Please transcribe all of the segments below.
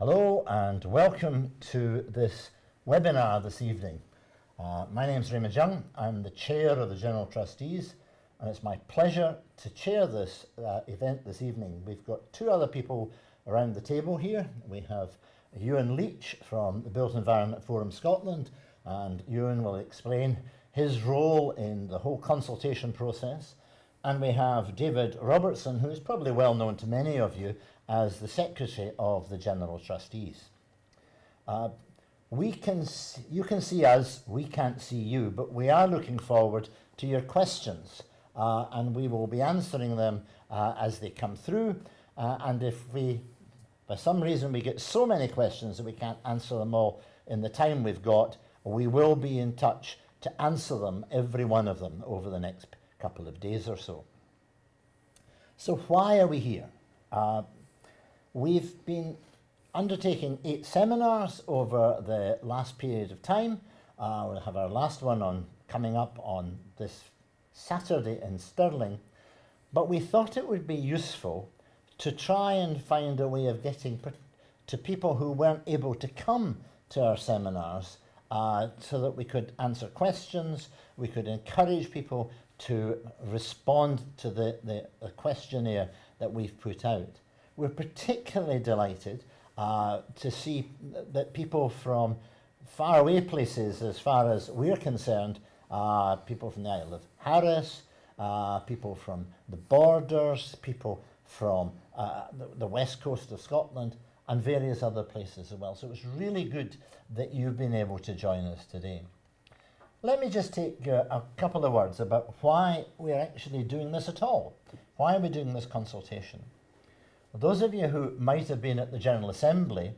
Hello and welcome to this webinar this evening. Uh, my name is Raymond Young. I'm the chair of the General Trustees and it's my pleasure to chair this uh, event this evening. We've got two other people around the table here. We have Ewan Leach from the Built Environment Forum Scotland and Ewan will explain his role in the whole consultation process. And we have David Robertson, who is probably well known to many of you as the Secretary of the General Trustees. Uh, we can you can see us, we can't see you, but we are looking forward to your questions uh, and we will be answering them uh, as they come through. Uh, and if we, for some reason, we get so many questions that we can't answer them all in the time we've got, we will be in touch to answer them, every one of them, over the next couple of days or so. So why are we here? Uh, we've been undertaking eight seminars over the last period of time. Uh, we'll have our last one on coming up on this Saturday in Stirling, but we thought it would be useful to try and find a way of getting to people who weren't able to come to our seminars uh, so that we could answer questions, we could encourage people to respond to the, the, the questionnaire that we've put out. We're particularly delighted uh, to see that people from faraway places, as far as we're concerned, uh, people from the Isle of Harris, uh, people from the borders, people from uh, the, the, west coast of Scotland, and various other places as well. So it's really good that you've been able to join us today. Let me just take uh, a couple of words about why we're actually doing this at all. Why are we doing this consultation? Those of you who might have been at the General Assembly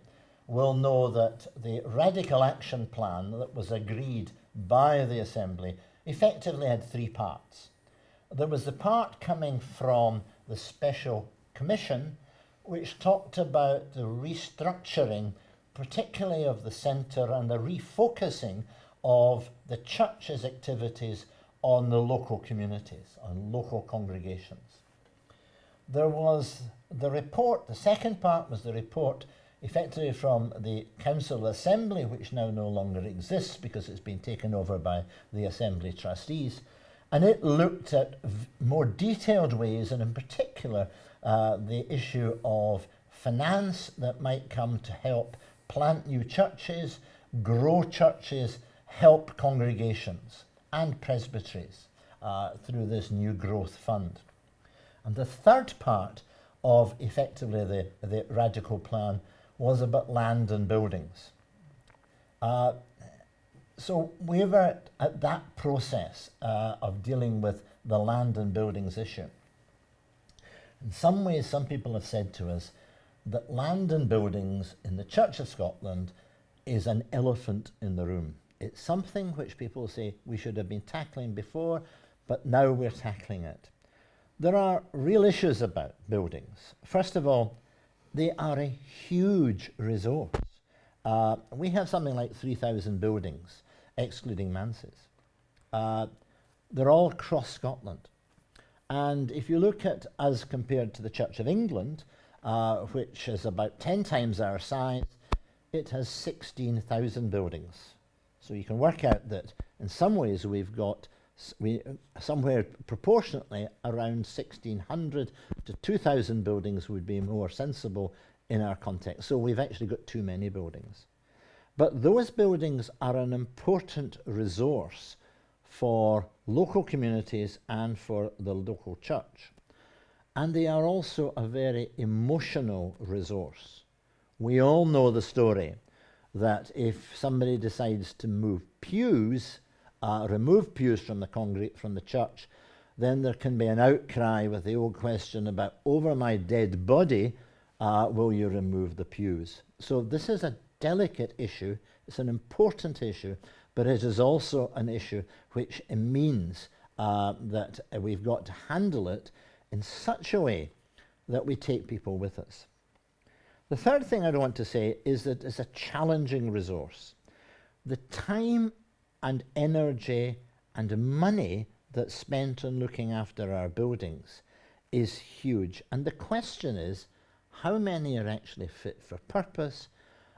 will know that the Radical Action Plan that was agreed by the Assembly effectively had three parts. There was the part coming from the Special Commission, which talked about the restructuring, particularly of the centre and the refocusing of the church's activities on the local communities, on local congregations. There was the report, the second part was the report effectively from the Council Assembly, which now no longer exists because it's been taken over by the Assembly trustees. And it looked at more detailed ways, and in particular, uh, the issue of finance that might come to help plant new churches, grow churches, help congregations and presbyteries uh, through this new growth fund. And the third part of effectively the, the radical plan was about land and buildings. Uh, so we were at, at that process uh, of dealing with the land and buildings issue. In some ways, some people have said to us that land and buildings in the Church of Scotland is an elephant in the room. It's something which people say we should have been tackling before, but now we're tackling it. There are real issues about buildings. First of all, they are a huge resource. Uh, we have something like 3,000 buildings, excluding manses. Uh, they're all across Scotland. And if you look at us compared to the Church of England, uh, which is about 10 times our size, it has 16,000 buildings. So you can work out that in some ways we've got we, somewhere proportionately around 1600 to 2000 buildings would be more sensible in our context. So we've actually got too many buildings. But those buildings are an important resource for local communities and for the local church. And they are also a very emotional resource. We all know the story that if somebody decides to move pews, uh, remove pews from the congregate from the church, then there can be an outcry with the old question about over my dead body, uh, will you remove the pews? So this is a delicate issue. It's an important issue, but it is also an issue which means uh, that we've got to handle it in such a way that we take people with us. The third thing I want to say is that it's a challenging resource. The time and energy and money that's spent on looking after our buildings is huge. And the question is, how many are actually fit for purpose,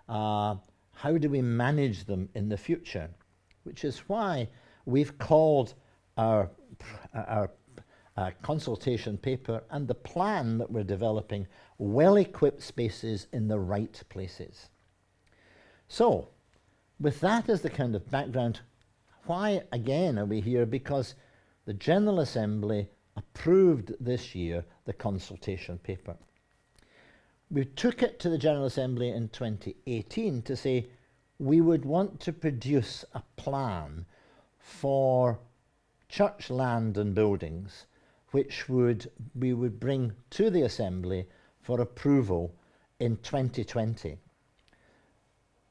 uh, how do we manage them in the future, which is why we've called our, our uh, consultation paper and the plan that we're developing well-equipped spaces in the right places. So, with that as the kind of background, why again are we here? Because the General Assembly approved this year the consultation paper. We took it to the General Assembly in 2018 to say we would want to produce a plan for church land and buildings which would we would bring to the Assembly for approval in 2020.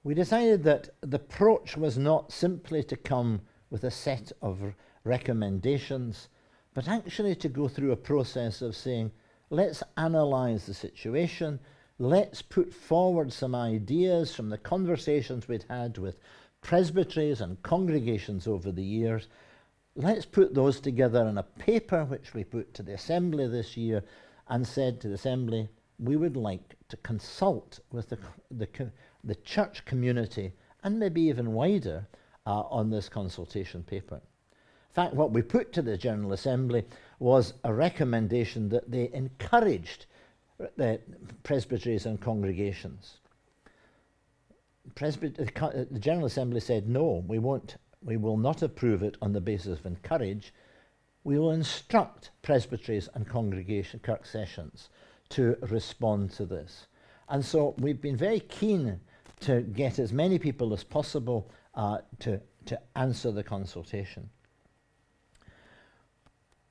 We decided that the approach was not simply to come with a set of recommendations, but actually to go through a process of saying, let's analyse the situation, let's put forward some ideas from the conversations we'd had with presbyteries and congregations over the years. Let's put those together in a paper which we put to the Assembly this year and said to the Assembly, we would like to consult with the, the, the church community and maybe even wider uh, on this consultation paper. In fact, what we put to the General Assembly was a recommendation that they encouraged the presbyteries and congregations. Presbyter the General Assembly said, no, we, won't, we will not approve it on the basis of encourage. We will instruct presbyteries and congregation kirk sessions to respond to this. And so we've been very keen to get as many people as possible uh, to, to answer the consultation.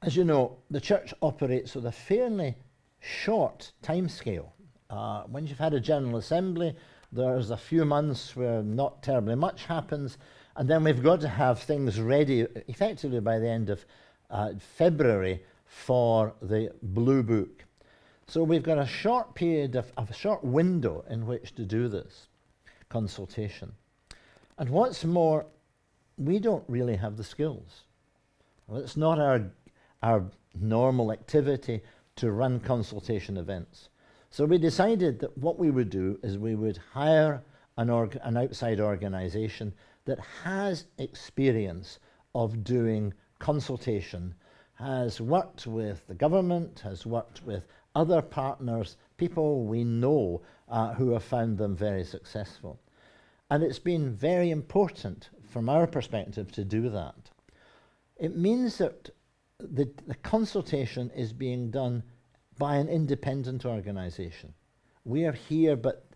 As you know, the church operates with a fairly short time scale. Uh, when you've had a General Assembly, there's a few months where not terribly much happens, and then we've got to have things ready effectively by the end of uh, February for the Blue Book. So we've got a short period of, of a short window in which to do this consultation. And what's more, we don't really have the skills. Well, it's not our, our normal activity to run consultation events. So we decided that what we would do is we would hire an, org an outside organization that has experience of doing consultation, has worked with the government, has worked with other partners, people we know uh, who have found them very successful. And it's been very important from our perspective to do that. It means that the, the consultation is being done by an independent organisation. We are here, but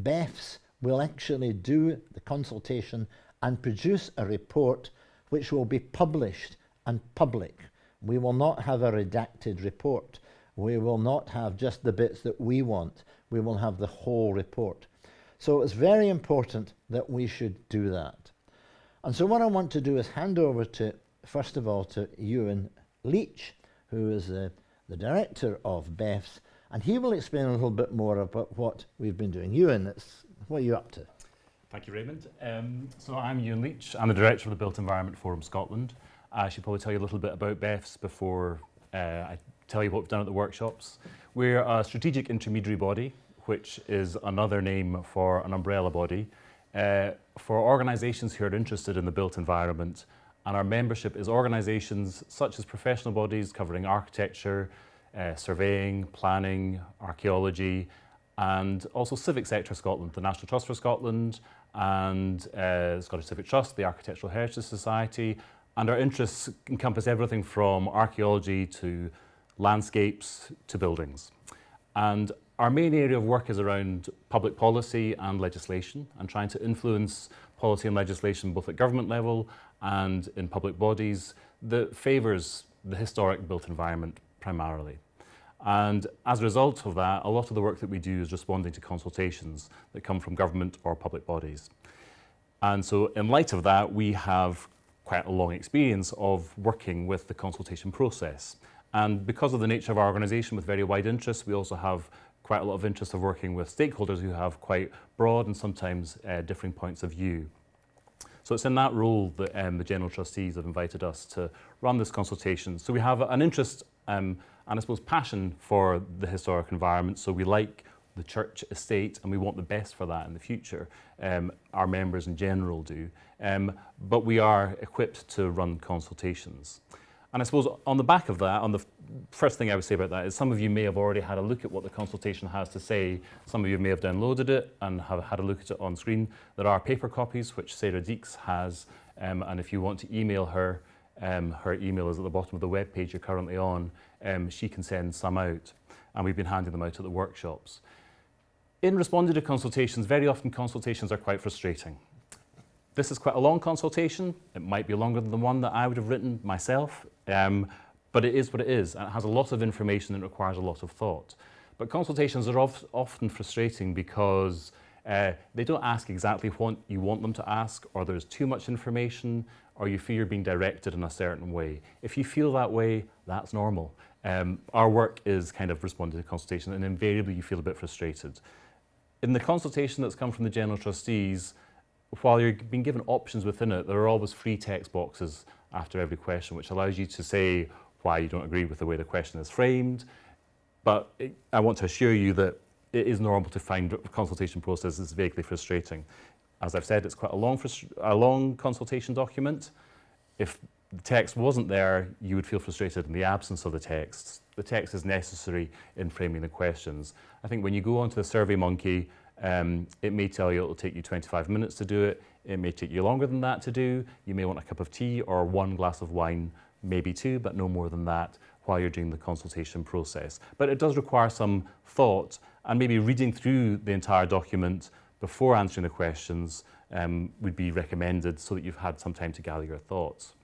BEFS will actually do the consultation and produce a report which will be published and public. We will not have a redacted report. We will not have just the bits that we want. We will have the whole report. So it's very important that we should do that. And so what I want to do is hand over to, first of all, to Ewan Leach, who is the, the director of BEFS, and he will explain a little bit more about what we've been doing. Ewan, it's, what are you up to? Thank you, Raymond. Um, so I'm Ewan Leach. I'm the director of the Built Environment Forum Scotland. I should probably tell you a little bit about BEFS before uh, I tell you what we've done at the workshops. We're a strategic intermediary body, which is another name for an umbrella body, uh, for organisations who are interested in the built environment. And our membership is organisations such as professional bodies covering architecture, uh, surveying, planning, archaeology, and also Civic Sector Scotland, the National Trust for Scotland, and uh, Scottish Civic Trust, the Architectural Heritage Society, and our interests encompass everything from archaeology to landscapes to buildings. And our main area of work is around public policy and legislation and trying to influence policy and legislation both at government level and in public bodies that favours the historic built environment primarily. And as a result of that, a lot of the work that we do is responding to consultations that come from government or public bodies. And so in light of that, we have quite a long experience of working with the consultation process. And because of the nature of our organisation with very wide interests, we also have quite a lot of interest of working with stakeholders who have quite broad and sometimes uh, differing points of view. So it's in that role that um, the General Trustees have invited us to run this consultation. So we have an interest um, and I suppose passion for the historic environment. So we like the church estate and we want the best for that in the future. Um, our members in general do. Um, but we are equipped to run consultations. And I suppose on the back of that, on the first thing I would say about that is some of you may have already had a look at what the consultation has to say. Some of you may have downloaded it and have had a look at it on screen. There are paper copies, which Sarah Deeks has. Um, and if you want to email her, um, her email is at the bottom of the web page you're currently on. Um, she can send some out. And we've been handing them out at the workshops. In responding to consultations, very often consultations are quite frustrating. This is quite a long consultation. It might be longer than the one that I would have written myself, um, but it is what it is, and it has a lot of information and requires a lot of thought. But consultations are of, often frustrating because uh, they don't ask exactly what you want them to ask, or there's too much information, or you feel you're being directed in a certain way. If you feel that way, that's normal. Um, our work is kind of responding to consultation, and invariably you feel a bit frustrated. In the consultation that's come from the General Trustees, while you're being given options within it, there are always free text boxes after every question, which allows you to say why you don't agree with the way the question is framed. But it, I want to assure you that it is normal to find consultation processes vaguely frustrating. As I've said, it's quite a long, a long consultation document. If the text wasn't there, you would feel frustrated in the absence of the text. The text is necessary in framing the questions. I think when you go onto the SurveyMonkey, um, it may tell you it'll take you 25 minutes to do it. It may take you longer than that to do. You may want a cup of tea or one glass of wine, maybe two, but no more than that while you're doing the consultation process. But it does require some thought and maybe reading through the entire document before answering the questions um, would be recommended so that you've had some time to gather your thoughts.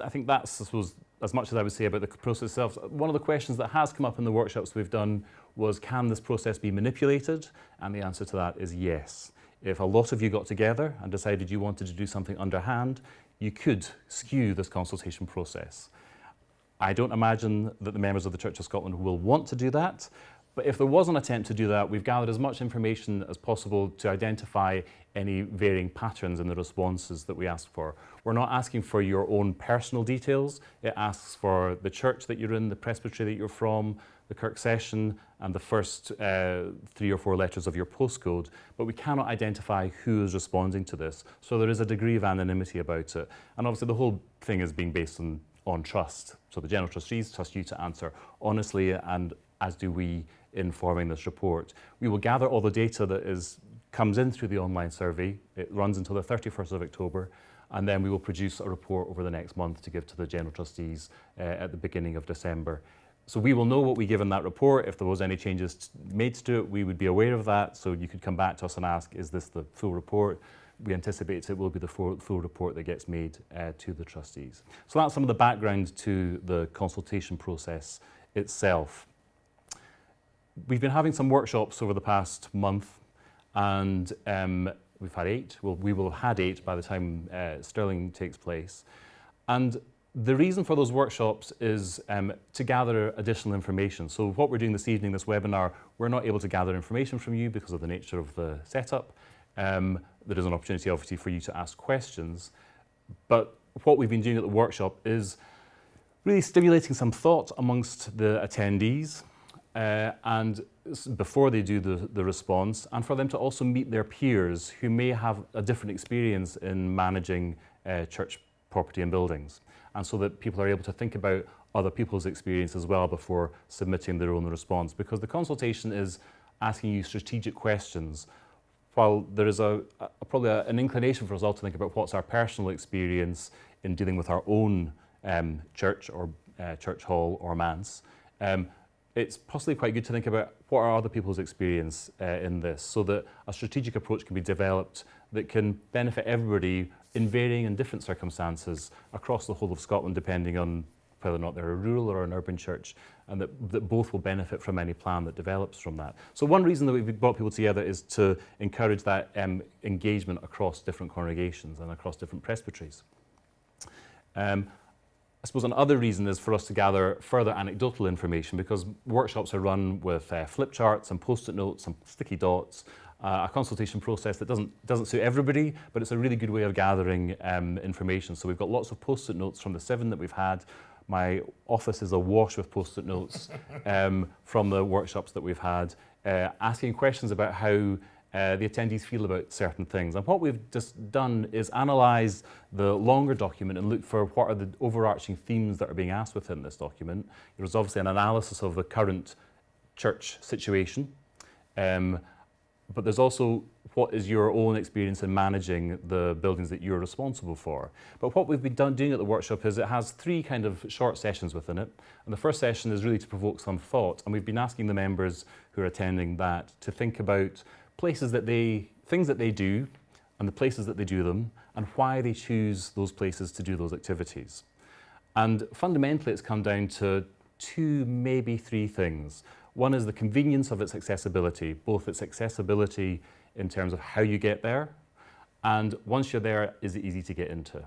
I think that's, I suppose, as much as I would say about the process itself. One of the questions that has come up in the workshops we've done was, can this process be manipulated? And the answer to that is yes. If a lot of you got together and decided you wanted to do something underhand, you could skew this consultation process. I don't imagine that the members of the Church of Scotland will want to do that, but if there was an attempt to do that, we've gathered as much information as possible to identify any varying patterns in the responses that we ask for. We're not asking for your own personal details. It asks for the church that you're in, the presbytery that you're from, the Kirk session, and the first uh, three or four letters of your postcode. But we cannot identify who is responding to this. So there is a degree of anonymity about it. And obviously the whole thing is being based on, on trust. So the General Trustees trust you to answer honestly and as do we in forming this report. We will gather all the data that is, comes in through the online survey. It runs until the 31st of October, and then we will produce a report over the next month to give to the General Trustees uh, at the beginning of December. So we will know what we give in that report. If there was any changes made to it, we would be aware of that. So you could come back to us and ask, is this the full report? We anticipate it will be the full, report that gets made uh, to the trustees. So that's some of the background to the consultation process itself we've been having some workshops over the past month and um, we've had eight. Well, we will have had eight by the time uh, Stirling takes place. And the reason for those workshops is um, to gather additional information. So what we're doing this evening, this webinar, we're not able to gather information from you because of the nature of the setup. Um, there is an opportunity, obviously, for you to ask questions. But what we've been doing at the workshop is really stimulating some thought amongst the attendees uh, and before they do the, the response, and for them to also meet their peers who may have a different experience in managing uh, church property and buildings. And so that people are able to think about other people's experience as well before submitting their own response. Because the consultation is asking you strategic questions. While there is a, a probably a, an inclination for us all to think about what's our personal experience in dealing with our own um, church or uh, church hall or manse, um, it's possibly quite good to think about what are other people's experience uh, in this so that a strategic approach can be developed that can benefit everybody in varying and different circumstances across the whole of Scotland depending on whether or not they're a rural or an urban church and that, that both will benefit from any plan that develops from that. So one reason that we've brought people together is to encourage that um, engagement across different congregations and across different presbyteries. Um, I suppose another reason is for us to gather further anecdotal information because workshops are run with uh, flip charts and post-it notes and sticky dots, uh, a consultation process that doesn't, doesn't suit everybody, but it's a really good way of gathering um, information. So we've got lots of post-it notes from the seven that we've had, My office is awash with post-it notes um, from the workshops that we've had, uh, asking questions about how uh, the attendees feel about certain things. And what we've just done is analyse the longer document and look for what are the overarching themes that are being asked within this document. There was obviously an analysis of the current church situation, um, but there's also what is your own experience in managing the buildings that you're responsible for. But what we've been done, doing at the workshop is it has three kind of short sessions within it. And the first session is really to provoke some thought. And we've been asking the members who are attending that to think about places that they, things that they do and the places that they do them and why they choose those places to do those activities. And fundamentally, it's come down to two, maybe three things. One is the convenience of its accessibility, both its accessibility in terms of how you get there, and once you're there, is it easy to get into?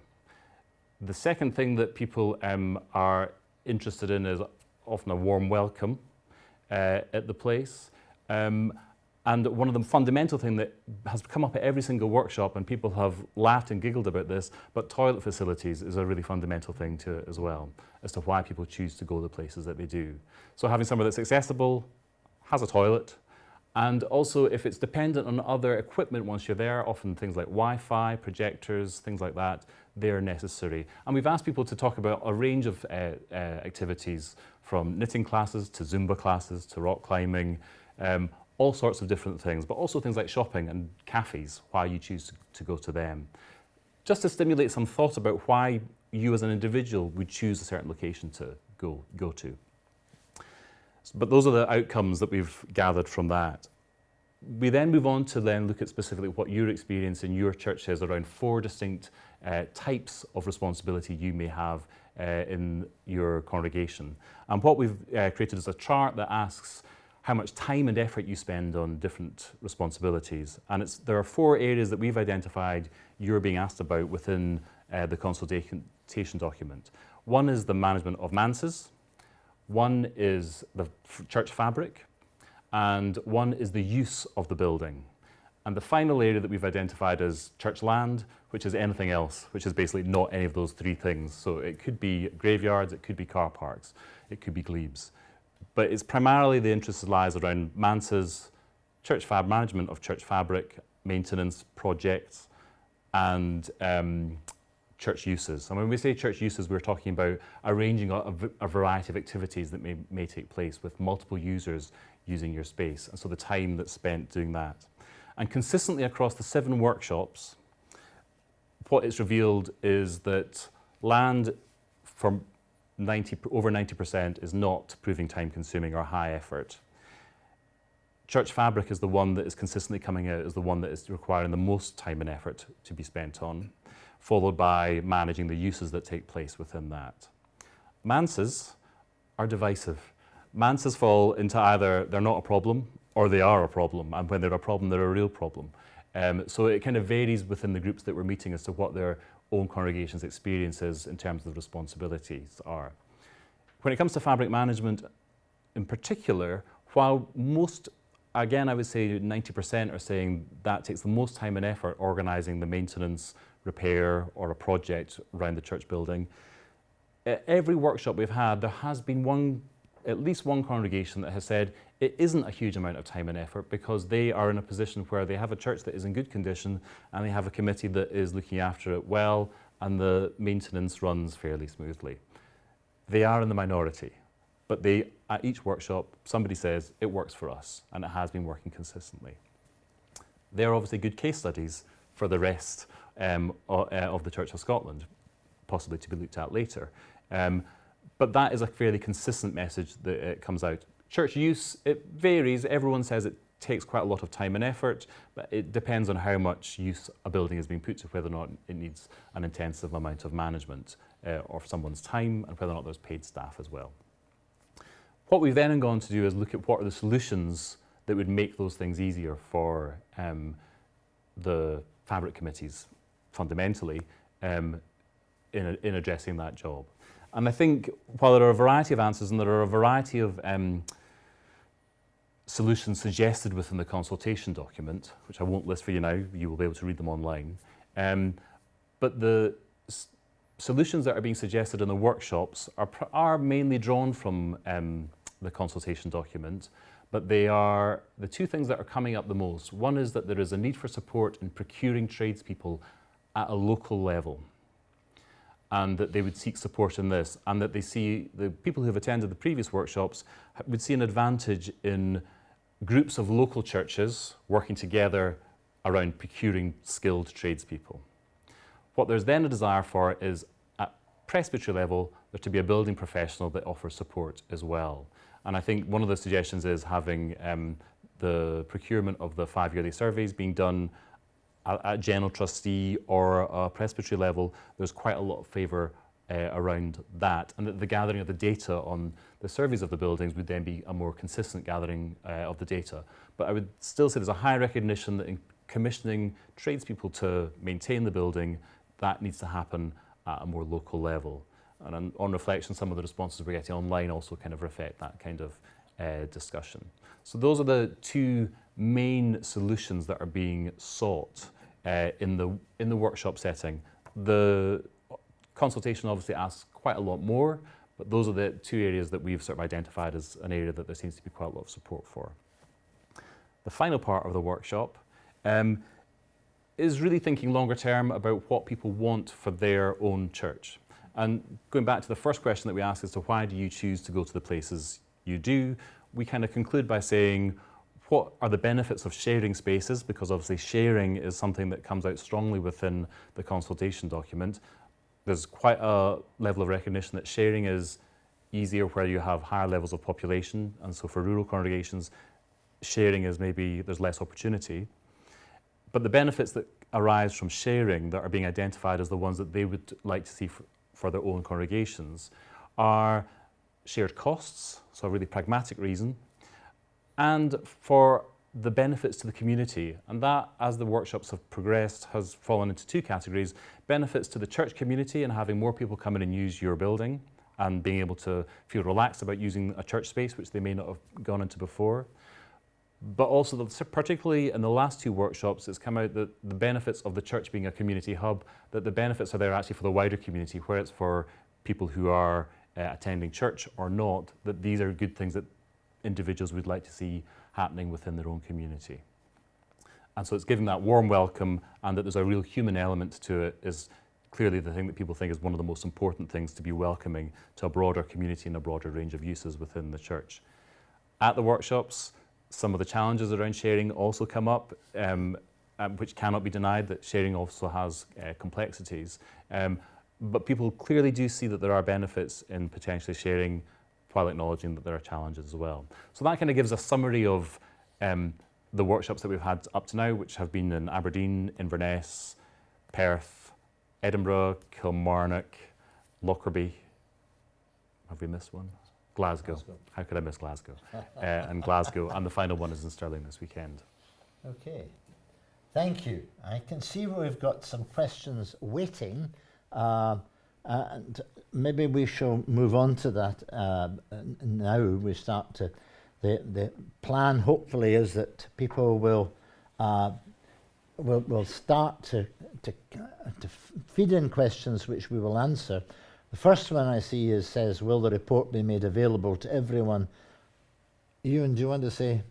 The second thing that people um, are interested in is often a warm welcome uh, at the place. Um, and one of the fundamental thing that has come up at every single workshop, and people have laughed and giggled about this, but toilet facilities is a really fundamental thing to it as well, as to why people choose to go the places that they do. So having somewhere that's accessible, has a toilet, and also if it's dependent on other equipment once you're there, often things like Wi-Fi, projectors, things like that, they're necessary. And we've asked people to talk about a range of uh, uh, activities from knitting classes to Zumba classes to rock climbing, um, all sorts of different things, but also things like shopping and cafes, why you choose to, go to them. Just to stimulate some thought about why you as an individual would choose a certain location to go, go to. But those are the outcomes that we've gathered from that. We then move on to then look at specifically what your experience in your church is around four distinct uh, types of responsibility you may have uh, in your congregation. And what we've uh, created is a chart that asks how much time and effort you spend on different responsibilities. And it's, there are four areas that we've identified you're being asked about within uh, the consultation document. One is the management of manses, one is the church fabric, and one is the use of the building. And the final area that we've identified as church land, which is anything else, which is basically not any of those three things. So it could be graveyards, it could be car parks, it could be glebes. But it's primarily the interest lies around manses, church fab management of church fabric, maintenance projects, and um, church uses. And when we say church uses, we're talking about arranging a, a, variety of activities that may, may take place with multiple users using your space. And so the time that's spent doing that. And consistently across the seven workshops, what it's revealed is that land from 90, over 90% is not proving time consuming or high effort. Church fabric is the one that is consistently coming out as the one that is requiring the most time and effort to be spent on, followed by managing the uses that take place within that. Manses are divisive. Manses fall into either they're not a problem or they are a problem, and when they're a problem, they're a real problem. Um, so it kind of varies within the groups that we're meeting as to what their own congregation's experiences in terms of the responsibilities are. When it comes to fabric management in particular, while most, again, I would say 90% are saying that takes the most time and effort organising the maintenance, repair or a project around the church building. At every workshop we've had, there has been one, at least one congregation that has said it isn't a huge amount of time and effort because they are in a position where they have a church that is in good condition and they have a committee that is looking after it well and the maintenance runs fairly smoothly. They are in the minority, but they, at each workshop, somebody says it works for us and it has been working consistently. They're obviously good case studies for the rest um, uh, of the Church of Scotland, possibly to be looked at later. Um, but that is a fairly consistent message that uh, comes out Church use, it varies. Everyone says it takes quite a lot of time and effort, but it depends on how much use a building is being put to whether or not it needs an intensive amount of management uh, or someone's time and whether or not there's paid staff as well. What we've then gone to do is look at what are the solutions that would make those things easier for um, the fabric committees fundamentally um, in, in addressing that job. And I think while there are a variety of answers and there are a variety of um, solutions suggested within the consultation document, which I won't list for you now, you will be able to read them online. Um, but the solutions that are being suggested in the workshops are, are mainly drawn from um, the consultation document, but they are the two things that are coming up the most. One is that there is a need for support in procuring tradespeople at a local level and that they would seek support in this and that they see the people who have attended the previous workshops would see an advantage in groups of local churches working together around procuring skilled tradespeople. What there's then a desire for is at presbytery level there to be a building professional that offers support as well. And I think one of the suggestions is having um, the procurement of the five yearly surveys being done at, general trustee or presbytery level, there's quite a lot of favour uh, around that, and the gathering of the data on the surveys of the buildings would then be a more consistent gathering uh, of the data. But I would still say there's a high recognition that in commissioning tradespeople to maintain the building, that needs to happen at a more local level. And on, on reflection, some of the responses we're getting online also kind of reflect that kind of uh, discussion. So those are the two main solutions that are being sought uh, in, the, in the workshop setting. The consultation obviously asks quite a lot more, but those are the two areas that we've sort of identified as an area that there seems to be quite a lot of support for. The final part of the workshop um, is really thinking longer term about what people want for their own church. And going back to the first question that we asked as to why do you choose to go to the places you do, we kind of conclude by saying, what are the benefits of sharing spaces? Because obviously sharing is something that comes out strongly within the consultation document. There's quite a level of recognition that sharing is easier where you have higher levels of population. And so for rural congregations, sharing is maybe there's less opportunity. But the benefits that arise from sharing that are being identified as the ones that they would like to see for, for their own congregations are shared costs, so a really pragmatic reason, and for the benefits to the community. And that, as the workshops have progressed, has fallen into two categories. Benefits to the church community and having more people come in and use your building and being able to feel relaxed about using a church space, which they may not have gone into before. But also, the, particularly in the last two workshops, it's come out that the benefits of the church being a community hub, that the benefits are there actually for the wider community, where it's for people who are uh, attending church or not, that these are good things that individuals we'd like to see happening within their own community. And so it's giving that warm welcome and that there's a real human element to it is clearly the thing that people think is one of the most important things to be welcoming to a broader community and a broader range of uses within the church. At the workshops, some of the challenges around sharing also come up, um, um, which cannot be denied that sharing also has uh, complexities. Um, but people clearly do see that there are benefits in potentially sharing while acknowledging that there are challenges as well. So that kind of gives a summary of um, the workshops that we've had up to now, which have been in Aberdeen, Inverness, Perth, Edinburgh, Kilmarnock, Lockerbie. Have we missed one? Glasgow. Glasgow. How could I miss Glasgow? uh, and Glasgow. And the final one is in Stirling this weekend. Okay. Thank you. I can see we've got some questions waiting. Uh, and maybe we shall move on to that uh, now. We start to, the, the plan hopefully is that people will, uh, will, will start to, to, to feed in questions which we will answer. The first one I see is says, will the report be made available to everyone? Ewan, do you want to say?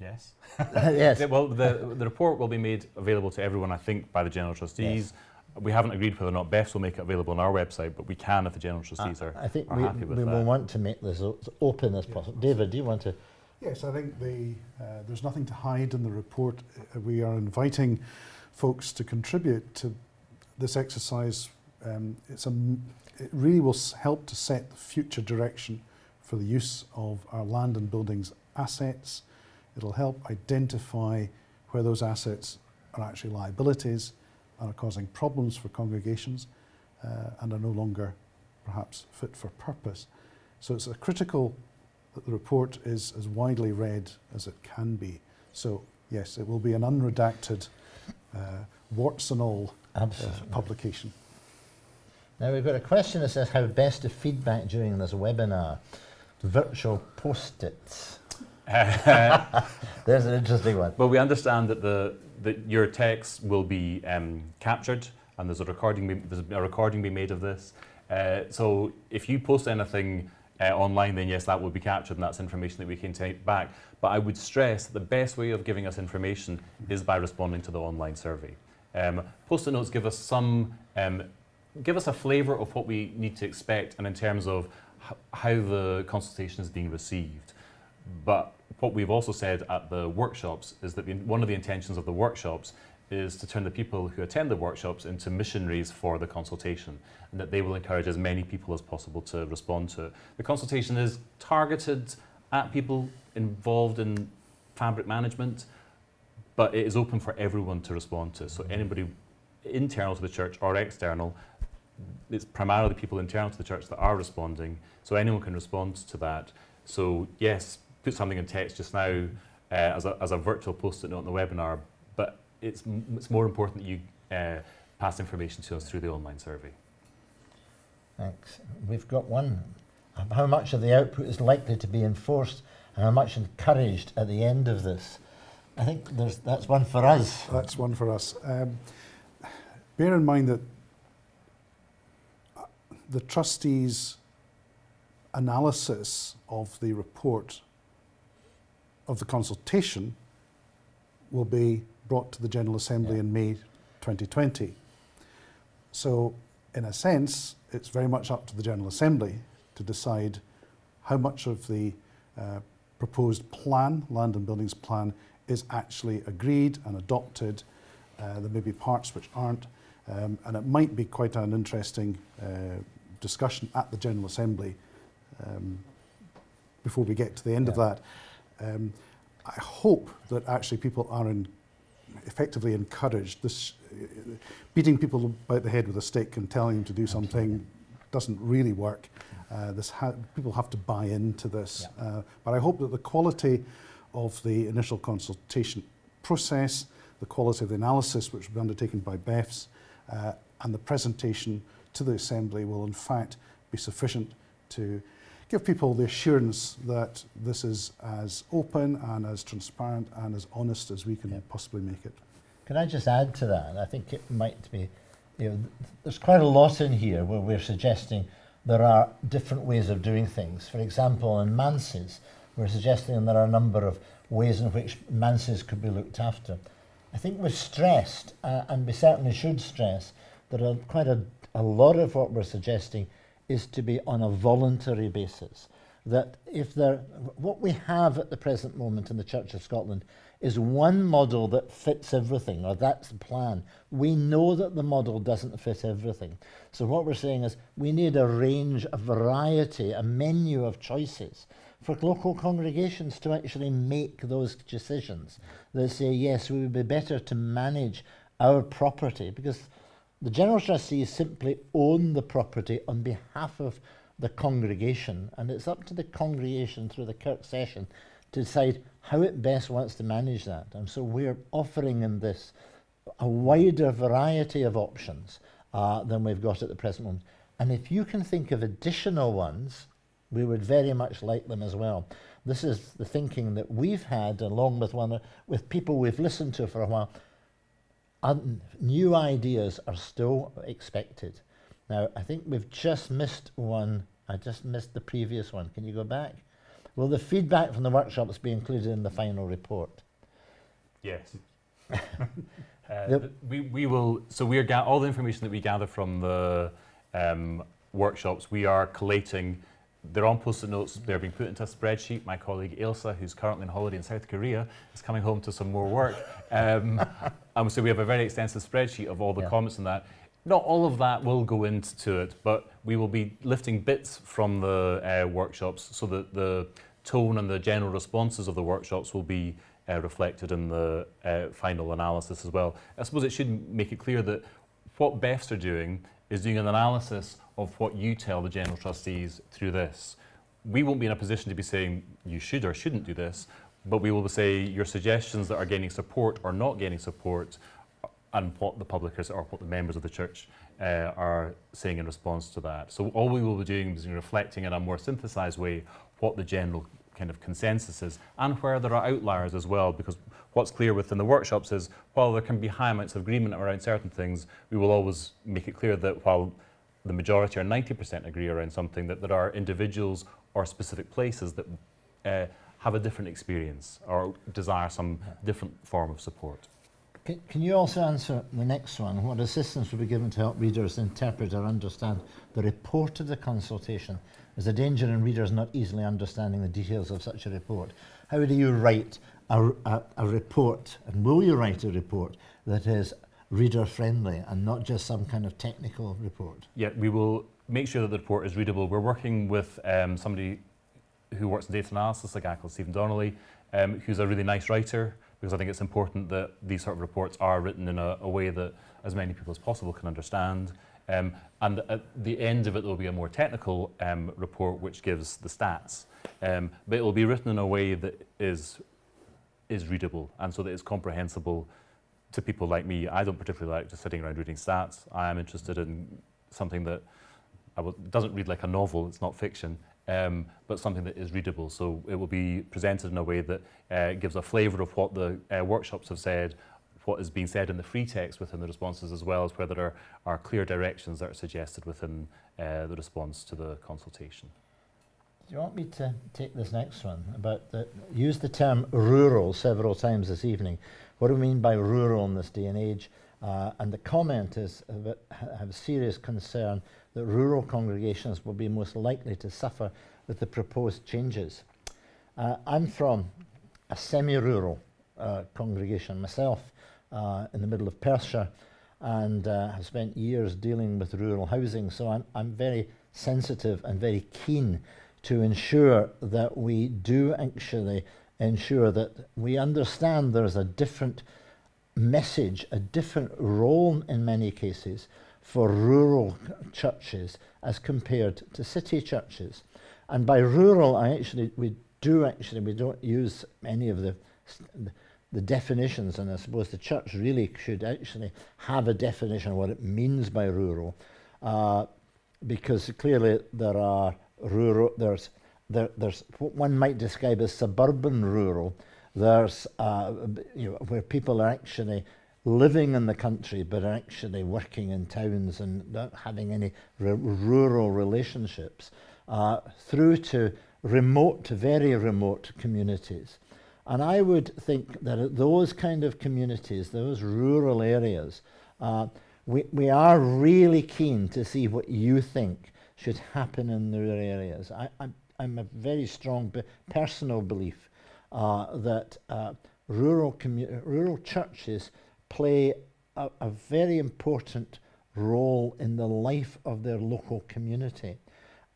Yes. yes. well, the, the report will be made available to everyone, I think, by the General Trustees. Yes We haven't agreed whether or not BEFS will make it available on our website, but we can if the general trustees are, I think are we, happy with we that. will want to make this as open as possible. David, do you want to? Yes, I think the, uh, there's nothing to hide in the report. Uh, we are inviting folks to contribute to this exercise. Um, it's a, it really will help to set the future direction for the use of our land and buildings assets. It'll help identify where those assets are actually liabilities are causing problems for congregations uh, and are no longer perhaps fit for purpose. So it's a critical that the report is as widely read as it can be. So yes, it will be an unredacted, uh, warts and all uh, publication. Now we've got a question that says how best to feedback during this webinar. Virtual post-its. There's an interesting one. Well, we understand that the that your text will be um, captured and there's a recording. be- There's a recording being made of this. Uh, so if you post anything uh, online, then yes, that will be captured, and that's information that we can take back. But I would stress that the best way of giving us information is by responding to the online survey. Um, Post-it notes give us some, um, give us a flavour of what we need to expect, and in terms of how the consultation is being received. But what we've also said at the workshops is that the, one of the intentions of the workshops is to turn the people who attend the workshops into missionaries for the consultation, and that they will encourage as many people as possible to respond to it. The consultation is targeted at people involved in fabric management, but it is open for everyone to respond to. So anybody internal to the church or external, it's primarily people internal to the church that are responding. So anyone can respond to that. So yes, put something in text just now uh, as, a, as a virtual post-it note on the webinar, but it's, m- it's more important that you uh, pass information to us through the online survey. Thanks. We've got one. How much of the output is likely to be enforced and how much encouraged at the end of this? I think there's, that's one for us. That's one for us. Um, bear in mind that uh, the trustees' analysis of the report of the consultation will be brought to the General Assembly Yeah. in May 2020. So, in a sense, it's very much up to the General Assembly to decide how much of the uh, proposed plan, land and buildings plan, is actually agreed and adopted. Uh, there may be parts which aren't, um, and it might be quite an interesting uh, discussion at the General Assembly um, before we get to the end of that. Um, I hope that actually people are in, effectively encouraged. This, beating people about the head with a stick and telling them to do Absolutely. something doesn't really work. Uh, this ha people have to buy into this. Yeah. Uh, but I hope that the quality of the initial consultation process, the quality of the analysis which will be undertaken by BEFS, uh, and the presentation to the Assembly will in fact be sufficient to give people the assurance that this is as open and as transparent and as honest as we can Yeah. possibly make it. Can I just add to that? I think it might be, you know, there's quite a lot in here where we're suggesting there are different ways of doing things. For example, in manses, we're suggesting there are a number of ways in which manses could be looked after. I think we've stressed, uh, and we certainly should stress, that a, quite a, a lot of what we're suggesting is to be on a voluntary basis. That if there, what we have at the present moment in the Church of Scotland is one model that fits everything, or that's the plan. We know that the model doesn't fit everything. So what we're saying is we need a range, a variety, a menu of choices for local congregations to actually make those decisions. They say, yes, we would be better to manage our property because the General Trustees simply own the property on behalf of the congregation, and it's up to the congregation through the Kirk session to decide how it best wants to manage that. And so we're offering in this a wider variety of options uh, than we've got at the present moment. And if you can think of additional ones, we would very much like them as well. This is the thinking that we've had, along with one with people we've listened to for a while. New ideas are still expected. Now, I think we've just missed one. I just missed the previous one. Can you go back? Will the feedback from the workshops be included in the final report? Yes. uh, we, we will, so we are all the information that we gather from the um, workshops, we are collating. They're on post-it notes. They're being put into a spreadsheet. My colleague Ilsa, who's currently on holiday in South Korea, is coming home to some more work. Um, And so we have a very extensive spreadsheet of all the yeah. comments on that. Not all of that will go into it, but we will be lifting bits from the uh, workshops so that the tone and the general responses of the workshops will be uh, reflected in the uh, final analysis as well. I suppose it should make it clear that what BEFs are doing is doing an analysis of what you tell the general trustees through this. We won't be in a position to be saying you should or shouldn't do this, but we will say your suggestions that are gaining support or not gaining support and what the publicers or what the members of the church uh, are saying in response to that. So all we will be doing is reflecting in a more synthesized way what the general kind of consensus is and where there are outliers as well because what's clear within the workshops is while there can be high amounts of agreement around certain things, we will always make it clear that while the majority or 90% agree around something, that there are individuals or specific places that uh, have a different experience or desire some different form of support. Can, can you also answer the next one? What assistance will be given to help readers interpret or understand the report of the consultation? There's a danger in readers not easily understanding the details of such a report. How do you write a, a, a report, and will you write a report that is reader friendly and not just some kind of technical report? Yeah, we will make sure that the report is readable. We're working with um, somebody who works in data analysis, a guy called Stephen Donnelly, um, who's a really nice writer, because I think it's important that these sort of reports are written in a, a way that as many people as possible can understand. Um, and at the end of it, there will be a more technical um, report which gives the stats. Um, but it will be written in a way that is, is readable and so that it's comprehensible to people like me. I don't particularly like just sitting around reading stats. I am interested in something that doesn't read like a novel, it's not fiction, um, but something that is readable. So it will be presented in a way that uh, gives a flavour of what the uh, workshops have said, what is being said in the free text within the responses, as well as where there are, are clear directions that are suggested within uh, the response to the consultation. Do you want me to take this next one about the use the term rural several times this evening? What do we mean by rural in this day and age? Uh, and the comment is have serious concern that rural congregations will be most likely to suffer with the proposed changes. Uh, I'm from a semi-rural uh, congregation myself uh, in the middle of Perthshire and uh, have spent years dealing with rural housing, so I'm, I'm very sensitive and very keen to ensure that we do actually ensure that we understand there's a different message, a different role in many cases for rural churches as compared to city churches. And by rural, I actually, we do actually, we don't use any of the, the definitions, and I suppose the church really should actually have a definition of what it means by rural, uh, because clearly there are rural, there's, there, there's what one might describe as suburban rural, there's uh, you know, where people are actually living in the country but actually working in towns and not having any rural relationships, uh, through to remote, very remote communities. And I would think that those kind of communities, those rural areas, uh, we, we are really keen to see what you think should happen in the rural areas. I, I'm, I'm a very strong personal belief uh, that uh, rural, rural churches play a, a very important role in the life of their local community.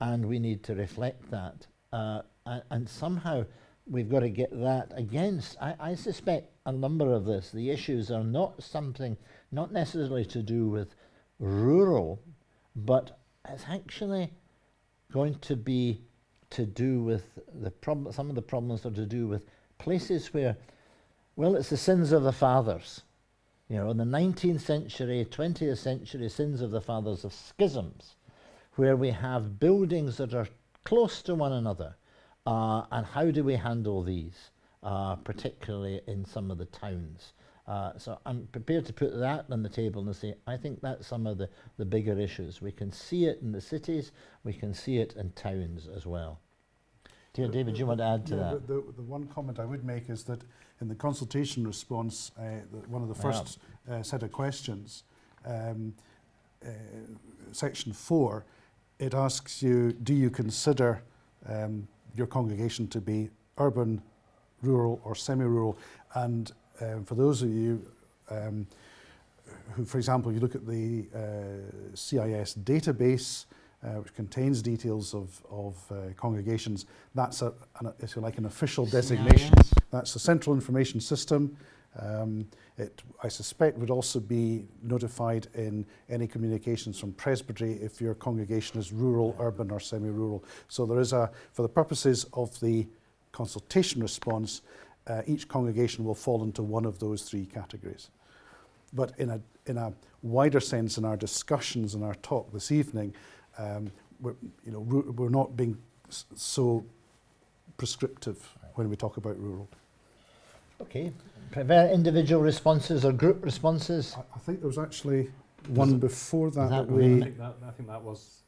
And we need to reflect that. Uh, and, and somehow we've got to get that against. I, I suspect a number of this, the issues are not something, not necessarily to do with rural, but it's actually going to be to do with the problem, some of the problems are to do with places where, well, it's the sins of the fathers. You know, in the 19th century, 20th century sins of the fathers of schisms, where we have buildings that are close to one another. Uh, and how do we handle these, uh, particularly in some of the towns? Uh, so I'm prepared to put that on the table and say, I think that's some of the, the bigger issues. We can see it in the cities, we can see it in towns as well. Dear David, do you want to add to yeah, that? The, the, the, one comment I would make is that in the consultation response, uh, the, one of the first uh, set of questions, um, uh, section four, it asks you, do you consider um, your congregation to be urban, rural or semi-rural? And um, for those of you um, who, for example, you look at the uh, CIS database, uh, which contains details of, of uh, congregations. That's, a, an, if you like, an official designation. CIS. That's the central information system. Um, it, I suspect, would also be notified in any communications from presbytery if your congregation is rural, urban or semi-rural. So there is a, for the purposes of the consultation response, uh, each congregation will fall into one of those three categories. But in a, in a wider sense, in our discussions and our talk this evening, um, we're, you know, we're not being so prescriptive when we talk about rural. Okay. Prefer individual responses or group responses? I, I think there was actually one it- before that, that that really- we, think that, I think that was.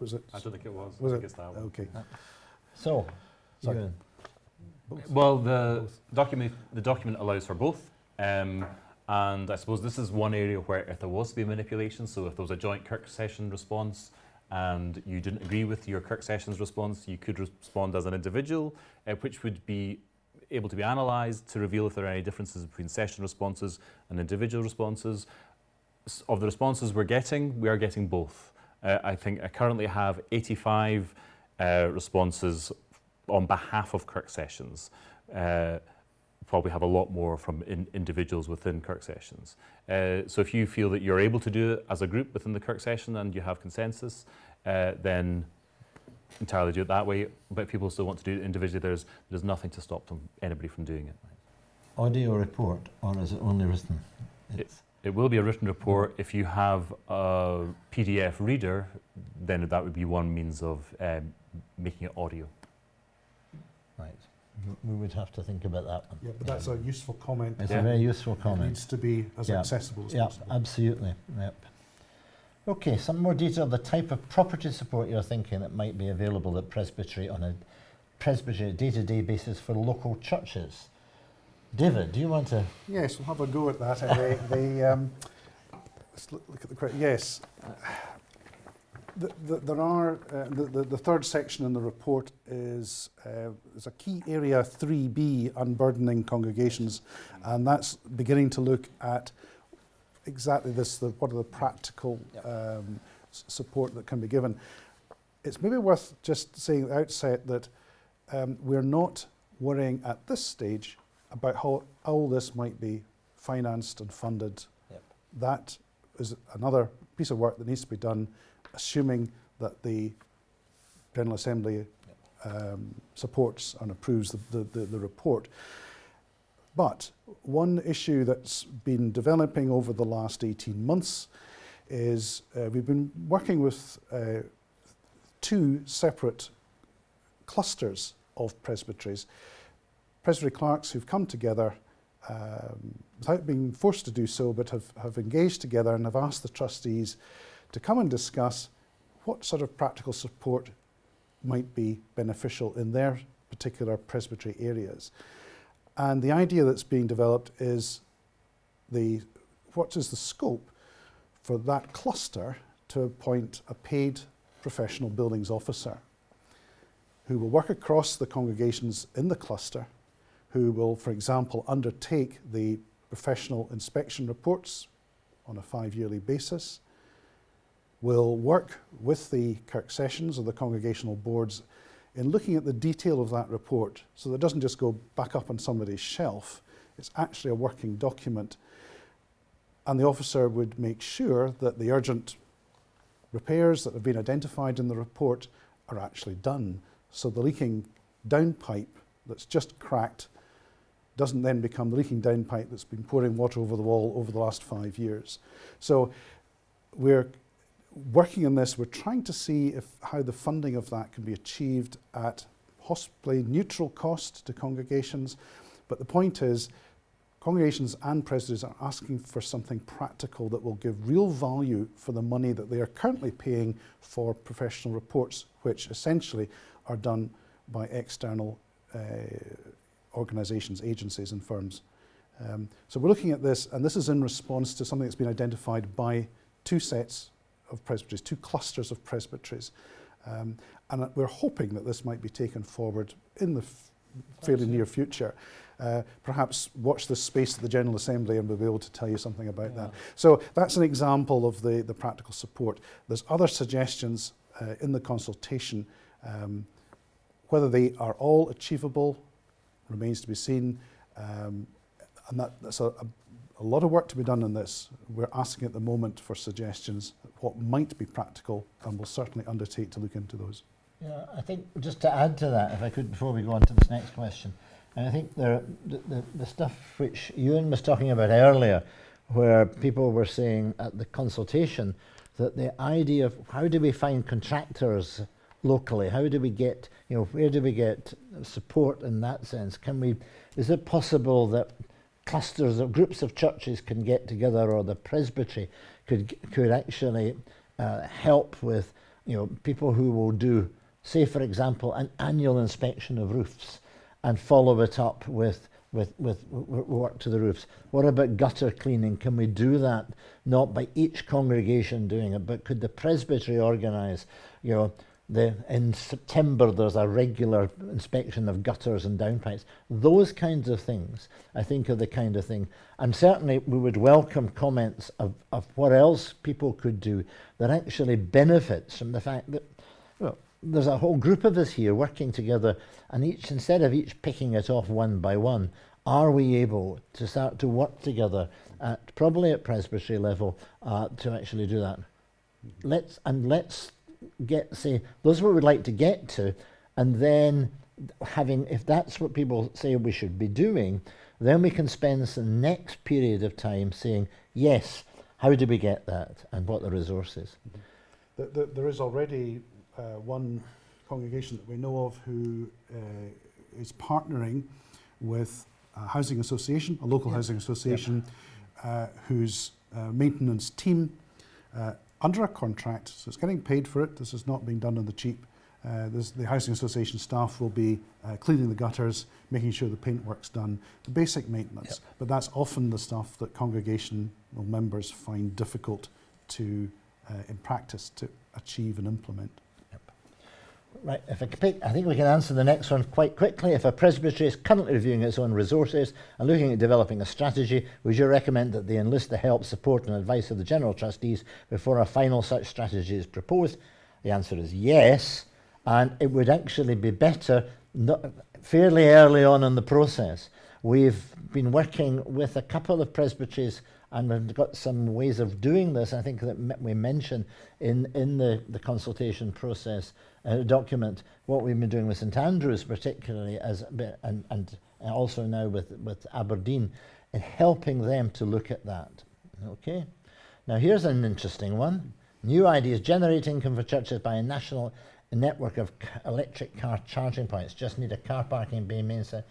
was it? I don't think it was. Was think it? it's that Okay. So, Sorry. Ewan, Well, the document the document allows for both, um, and I suppose this is one area where if there was to be manipulation, so if there was a joint Kirk session response and you didn't agree with your Kirk sessions response, you could respond as an individual, uh, which would be able to be analysed to reveal if there are any differences between session responses and individual responses. S- Of the responses we're getting, we are getting both. Uh, I think I currently have 85 uh, responses on behalf of Kirk Sessions. Uh, probably have a lot more from in individuals within Kirk Sessions. Uh, so if you feel that you're able to do it as a group within the Kirk Session and you have consensus, uh, then entirely do it that way. But if people still want to do it individually, there's, there's nothing to stop them, anybody from doing it. audio report, or is it only written? It- It will be a written report. If you have a PDF reader, then that would be one means of um, making it audio. Right. We would have to think about that one. Yeah, but that's a useful comment. It's Yeah. a very useful comment. It needs to be as Yeah. accessible as Yeah, possible. absolutely. Yep. Okay, some more detail the type of property support you're thinking that might be available at Presbytery on a Presbytery day-to-day basis for local churches. David, do you want to? Yes, we'll have a go at that. Uh, the, the, um, let's look, look at the correct. Yes, the, the, there are uh, the, the, the third section in the report is uh, there's a key area 3B unburdening congregations, and that's beginning to look at exactly this. The, what are the practical um, support that can be given? It's maybe worth just saying at the outset that um, we're not worrying at this stage about how all this might be financed and funded. Yep. That is another piece of work that needs to be done, assuming that the General Assembly um, supports and approves the, the, the, the report. But one issue that's been developing over the last 18 months is uh, we've been working with uh, two separate clusters of presbyteries. Presbytery clerks who've come together um, without being forced to do so, but have, have engaged together and have asked the trustees to come and discuss what sort of practical support might be beneficial in their particular presbytery areas. And the idea that's being developed is the what is the scope for that cluster to appoint a paid professional buildings officer who will work across the congregations in the cluster, who will, for example, undertake the professional inspection reports on a five yearly basis, will work with the Kirk sessions or the congregational boards in looking at the detail of that report so that it doesn't just go back up on somebody's shelf, it's actually a working document. And the officer would make sure that the urgent repairs that have been identified in the report are actually done. So the leaking downpipe that's just cracked doesn't then become the leaking downpipe that's been pouring water over the wall over the last five years. So we're working on this, we're trying to see if how the funding of that can be achieved at possibly neutral cost to congregations. But the point is, congregations and presbyteries are asking for something practical that will give real value for the money that they are currently paying for professional reports, which essentially are done by external eh, uh, organisations, agencies and firms. Um, so we're looking at this, and this is in response to something that's been identified by two sets of presbyteries, two clusters of presbyteries. Um, and we're hoping that this might be taken forward in the fairly near future. Uh, perhaps watch the space of the General Assembly and we'll be able to tell you something about yeah. that. So that's an example of the, the practical support. There's other suggestions uh, in the consultation. Um, whether they are all achievable remains to be seen. Um, and that, that's a, a a lot of work to be done on this. We're asking at the moment for suggestions what might be practical and we'll certainly undertake to look into those. Yeah, I think just to add to that, if I could, before we go on to this next question, and I think there, the, the, the stuff which Ewan was talking about earlier, where people were saying at the consultation that the idea of how do we find contractors locally, how do we get, you know, where do we get support in that sense? Can we is it possible that clusters of groups of churches can get together or the presbytery could, could actually uh, help with you know, people who will do, say for example, an annual inspection of roofs and follow it up with with, with work to the roofs. What about gutter cleaning? Can we do that not by each congregation doing it, but could the presbytery organise, you know, the, in September there's a regular inspection of gutters and downpipes. Those kinds of things, I think, are the kind of thing. And certainly we would welcome comments of, of what else people could do that actually benefits from the fact that well, there's a whole group of us here working together and each instead of each picking it off one by one, are we able to start to work together at probably at presbytery level uh, to actually do that? Let's and let's get say those are what we'd like to get to, and then having if that's what people say we should be doing, then we can spend the next period of time saying yes. How do we get that, and what the resources? The, the, there is already uh, one congregation that we know of who uh, is partnering with a housing association, a local housing association, uh, whose uh, maintenance team uh, under a contract, so it's getting paid for it. This is not being done on the cheap. Uh, this, the housing association staff will be uh, cleaning the gutters, making sure the paintwork's done, the basic maintenance. Yep. But that's often the stuff that congregational members find difficult to, uh, in practice, to achieve and implement. Right, if I, pick, I think we can answer the next one quite quickly. If a presbytery is currently reviewing its own resources and looking at developing a strategy, would you recommend that they enlist the help, support and advice of the General Trustees before a final such strategy is proposed? The answer is yes, and it would actually be better not, fairly early on in the process. We've been working with a couple of presbyteries and we've got some ways of doing this, I think that we mentioned in, in the, the consultation process, uh, document what we've been doing with St Andrews particularly as and, and also now with, with Aberdeen in helping them to look at that. Okay. Now here's an interesting one. New ideas generate income for churches by a national network of electric car charging points. Just need a car parking bay main set.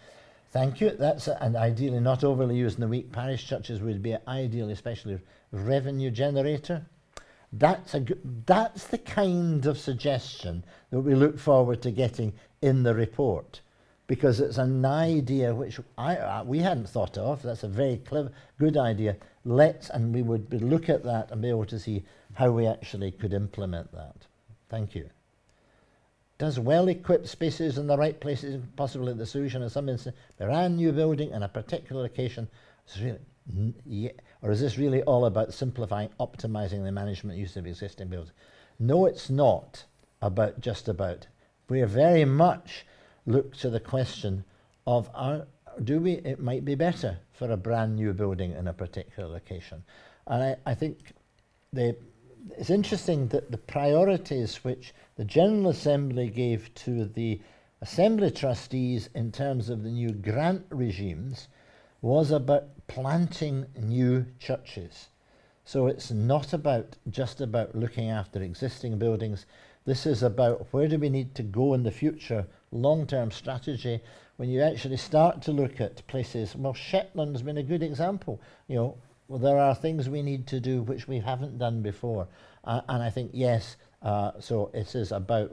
Thank you. That's a, and ideally not overly used in the week. Parish churches would be ideally, especially revenue generator. That's a that's the kind of suggestion that we look forward to getting in the report, because it's an idea which I, we hadn't thought of. That's a very clever, good idea. Let's and we would look at that and be able to see how we actually could implement that. Thank you. Does well-equipped spaces in the right places possibly the solution in some instance? instances? Brand new building in a particular location is really, or is this really all about simplifying, optimizing the management use of existing buildings? No, it's not about just about. We are very much look to the question of are, do we, it might be better for a brand new building in a particular location. And I, I think the, it's interesting that the priorities which the General Assembly gave to the Assembly trustees in terms of the new grant regimes was about planting new churches. So it's not about just about looking after existing buildings. This is about where do we need to go in the future, long-term strategy. When you actually start to look at places, well, Shetland's been a good example. You know, well, there are things we need to do which we haven't done before. Uh, and I think, yes, uh, so it is about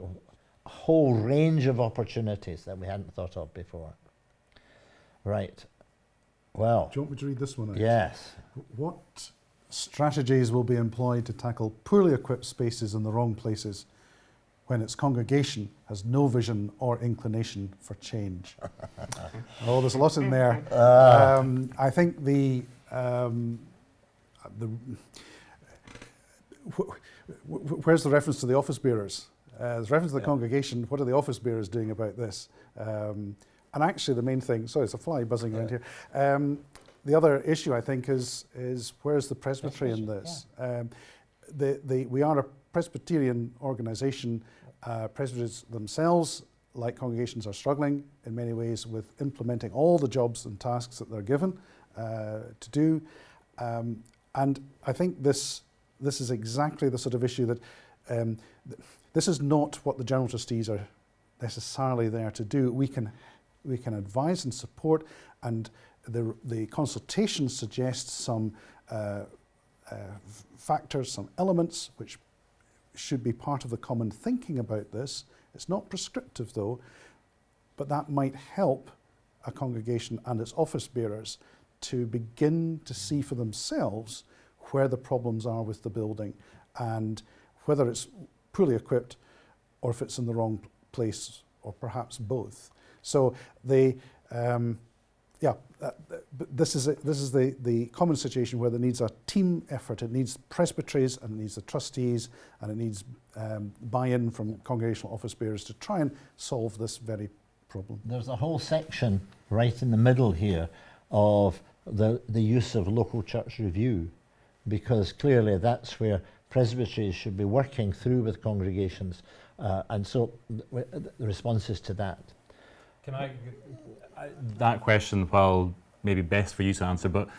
a whole range of opportunities that we hadn't thought of before. Right. Well. Do you want me to read this one out? Yes. What strategies will be employed to tackle poorly equipped spaces in the wrong places when its congregation has no vision or inclination for change? oh, there's a lot in there. Uh. Um, I think the um, the where's the reference to the office bearers? Uh, there's reference to the yeah. congregation. What are the office bearers doing about this? Um, and actually, the main thing. Sorry, it's a fly buzzing yeah. around here. Um, the other issue, I think, is is where's the presbytery in this? Yeah. Um, the, the, we are a Presbyterian organisation. Uh, presbyteries themselves, like congregations, are struggling in many ways with implementing all the jobs and tasks that they're given uh, to do. Um, and I think this this is exactly the sort of issue that um, th this is not what the General Trustees are necessarily there to do. We can, we can advise and support and the, the consultation suggests some uh, uh, factors, some elements which should be part of the common thinking about this. It's not prescriptive though, but that might help a congregation and its office bearers to begin to see for themselves where the problems are with the building and whether it's poorly equipped or if it's in the wrong place or perhaps both. So they, um, yeah, uh, this is, a, this is the, the common situation where there needs a team effort. It needs presbyteries and it needs the trustees and it needs um, buy-in from congregational office bearers to try and solve this very problem. There's a whole section right in the middle here of the, the use of local church review because clearly that's where presbyteries should be working through with congregations uh, and so the responses to that. Can I, I that question, while maybe best for you to answer, but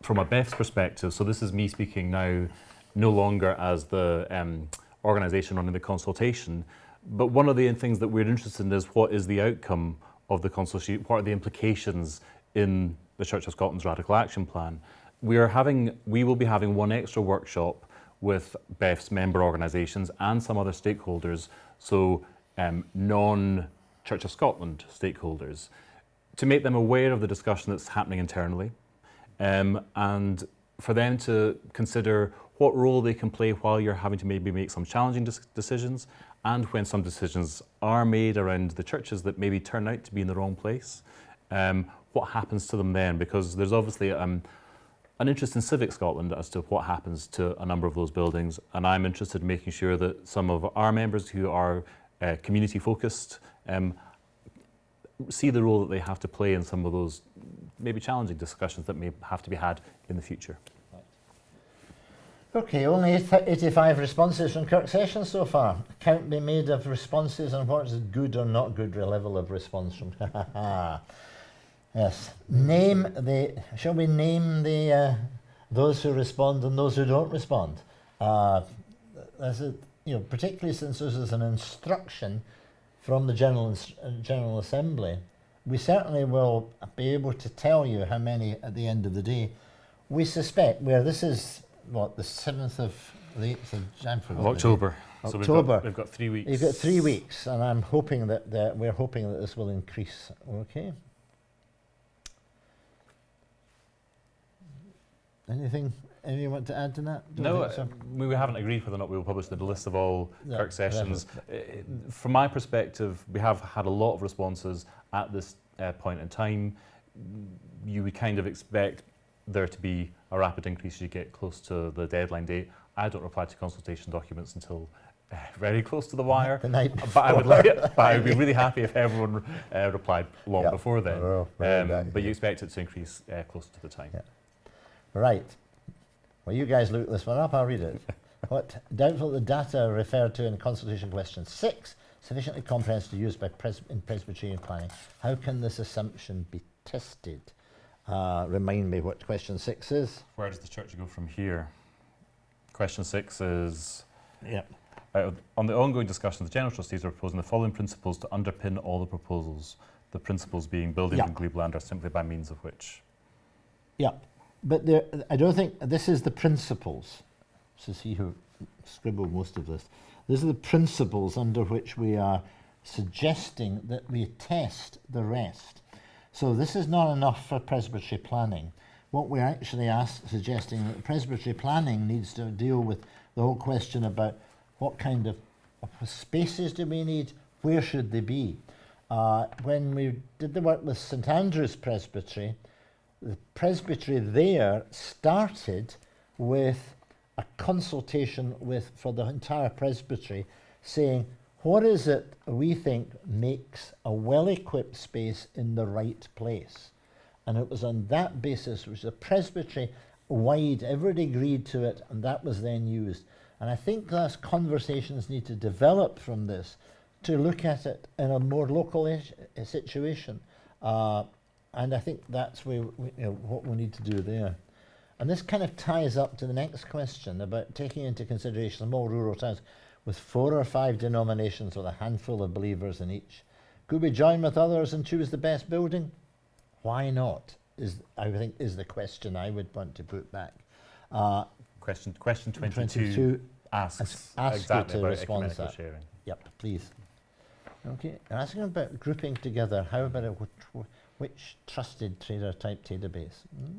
from a BEFS perspective, so this is me speaking now, no longer as the um, organisation running the consultation, but one of the things that we're interested in is what is the outcome of the consultation, what are the implications in the Church of Scotland's Radical Action Plan. We are having, we will be having one extra workshop with BEFS member organisations and some other stakeholders, so um, non Church of Scotland stakeholders, to make them aware of the discussion that's happening internally um, and for them to consider what role they can play while you're having to maybe make some challenging decisions and when some decisions are made around the churches that maybe turn out to be in the wrong place. Um, what happens to them then? Because there's obviously um, an interest in Civic Scotland as to what happens to a number of those buildings, and I'm interested in making sure that some of our members who are uh, community focused um, see the role that they have to play in some of those maybe challenging discussions that may have to be had in the future. Okay, only 85 responses from Kirk Sessions so far. Count be made of responses and what is good or not good level of response from. yes. Name the. Shall we name the uh, those who respond and those who don't respond? Uh, is, you know, particularly since this is an instruction from the General uh, General Assembly, we certainly will be able to tell you how many at the end of the day. We suspect where this is what the seventh of the eighth of Jan Of October. So we've October. got, we've got three weeks. You've got three weeks, and I'm hoping that, that we're hoping that this will increase. Okay. Anything? Anyone to add to that? Don't No, so? we haven't agreed whether or not we will publish the list of all No, Kirk sessions. Uh, From my perspective, we have had a lot of responses at this uh, point in time. You would kind of expect there to be a rapid increase as you get close to the deadline date. I don't reply to consultation documents until uh, very close to the wire. the night But I would like, but I would be really happy if everyone uh, replied long Yeah. before then. Oh, Um, but you expect it to increase uh, closer to the time. Yeah. Right. Well, you guys look this one up. I'll read it. what doubtful the data referred to in consultation question six sufficiently comprehensive to use by pres- in Presbyterian planning. How can this assumption be tested? Uh, remind me what question six is. Where does the church go from here? Question six is Yeah. uh, on the ongoing discussion, the general trustees are proposing the following principles to underpin all the proposals. The principles being buildings Yeah. in Glebe land are simply by means of which. Yeah, but there, I don't think this is the principles. So see who scribbled most of this. These are the principles under which we are suggesting that we test the rest. So this is not enough for presbytery planning. What we're actually ask, suggesting that presbytery planning needs to deal with the whole question about what kind of, of spaces do we need, where should they be. Uh, when we did the work with St Andrew's Presbytery, the presbytery there started with a consultation with for the entire presbytery saying what is it we think makes a well-equipped space in the right place? And it was on that basis which the presbytery wide everybody agreed to it and that was then used. And i think those conversations need to develop from this to look at it in a more local situation. Uh, and I think that's where we, you know, what we need to do there. And this kind of ties up to the next question about taking into consideration small rural towns with four or five denominations with a handful of believers in each. Could we join with others and choose the best building? Why not? Is I think is the question I would want to put back. Uh, Question, question 22, 22 asks Ask- exactly to about respond to ecumenical that. sharing. Yep, please. Okay, asking about grouping together, how about a which, trusted trader type database?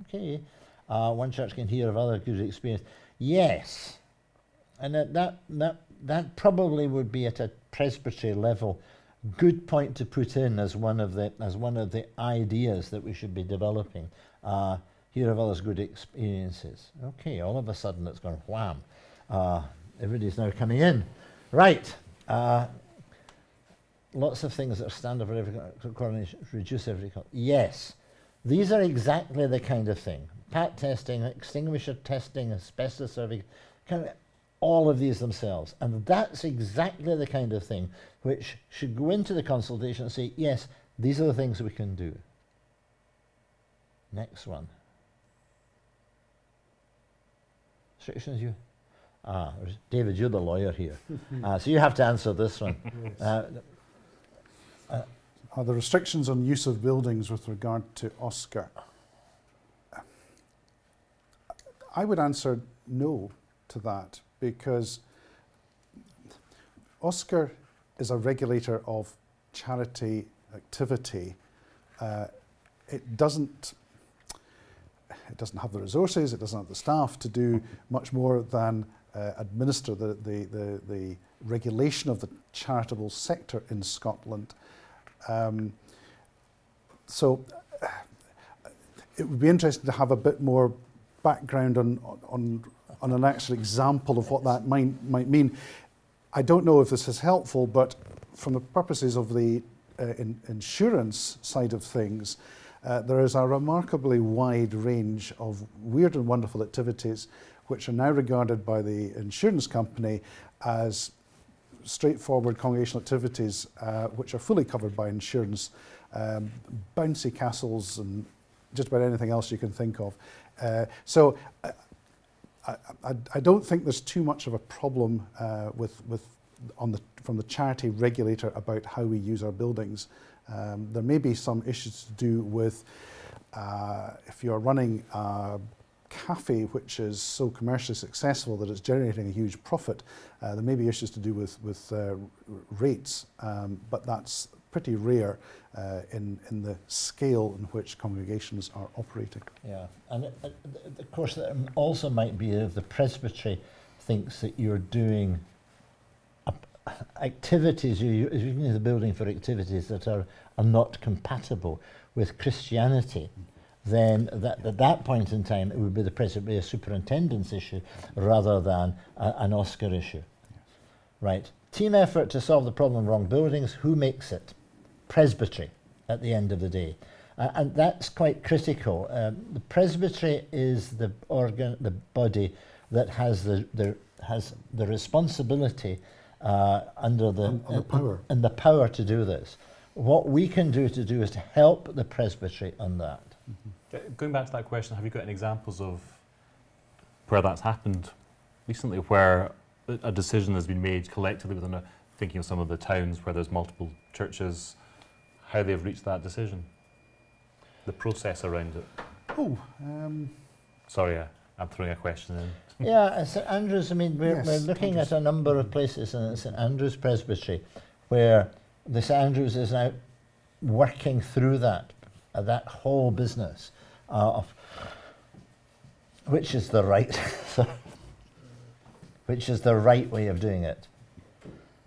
Okay, uh, one church can hear of other good experience. Yes, and that, that, that, that probably would be at a presbytery level. Good point to put in as one of the, as one of the ideas that we should be developing. Uh, hear of others' good experiences. Okay, all of a sudden it's gone wham. Uh, everybody's now coming in. Right. Uh, lots of things that are standard for every co- coronation, reduce every co- Yes, these are exactly the kind of thing. PAT testing, extinguisher testing, asbestos survey, kind of all of these themselves. And that's exactly the kind of thing which should go into the consultation and say, yes, these are the things we can do. Next one. Restrictions you? Ah, David, you're the lawyer here. uh, so you have to answer this one. Uh, Are the restrictions on use of buildings with regard to OSCR? I would answer no to that because OSCR is a regulator of charity activity. Uh, it doesn't it doesn't have the resources, it doesn't have the staff to do much more than uh, administer the, the, the, the regulation of the charitable sector in Scotland. Um, so it would be interesting to have a bit more background on, on, on an actual example of what that might, might mean. I don't know if this is helpful, but from the purposes of the uh, in, insurance side of things, uh, there is a remarkably wide range of weird and wonderful activities which are now regarded by the insurance company as straightforward congregational activities uh, which are fully covered by insurance, um, bouncy castles and just about anything else you can think of. Uh, so uh, I, I, I don't think there's too much of a problem uh, with, with on the, from the charity regulator about how we use our buildings. Um, there may be some issues to do with uh, if you're running cafe which is so commercially successful that it's generating a huge profit, uh, there may be issues to do with, with uh, rates, um, but that's pretty rare uh, in, in the scale in which congregations are operating. Yeah, and it- of course, there also might be if the presbytery thinks that you're doing activities, you, you're using the building for activities that are, are not compatible with Christianity, then that, at that point in time, it would be the presbytery a superintendent's issue rather than a, an OSCR issue. Right. Team effort to solve the problem of wrong buildings. Who makes it? Presbytery at the end of the day. Uh, and that's quite critical. Um, the presbytery is the organ, the body that has the, the has the responsibility uh, under the And- and the power. and the power to do this. What we can do to do is to help the presbytery on that. Uh, Going back to that question, have you got any examples of where that's happened recently, where a a decision has been made collectively within a, thinking of some of the towns where there's multiple churches, how they've reached that decision? The process around it. Oh, um, Sorry, uh, I'm throwing a question in. Yeah, St Andrews, I mean, we're, Yes, we're looking Andrews. at a number of places in St Andrews Presbytery where the St Andrews is now working through that, uh, that whole business uh, of which is the right, which is the right way of doing it.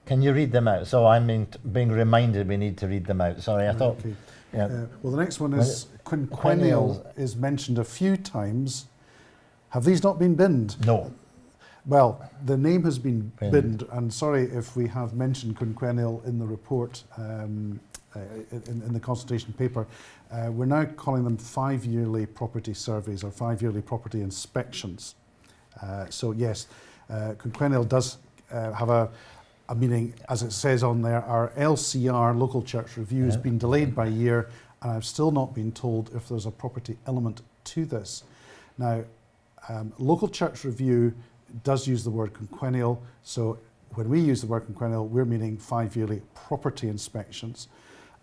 Can you read them out? So I'm being, being reminded we need to read them out. Sorry, I thought, okay. yeah, Uh, well, the next one is quinquennial is mentioned a few times. Have these not been binned? no. Well, the name has been Binned. binned, and sorry if we have mentioned quinquennial in the report, um, uh, in, in the consultation paper. Uh, we're now calling them five-yearly property surveys or five-yearly property inspections. Uh, so yes, uh, quinquennial does uh, have a, a meaning, as it says on there, our LCR, local church review, has been delayed by a year, and I've still not been told if there's a property element to this. Now, um, local church review does use the word quinquennial, so when we use the word quinquennial, we're meaning five yearly property inspections.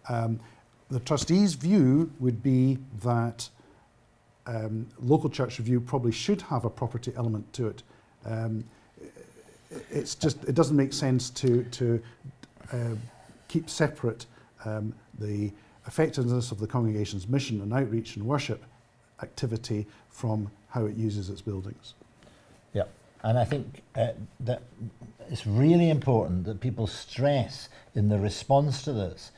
Um, the trustees' view would be that um, local church review probably should have a property element to it. Um, it's just it doesn't make sense to to uh, keep separate um, the effectiveness of the congregation's mission and outreach and worship activity from how it uses its buildings. Yeah, and I think uh, that it's really important that people stress in the response to this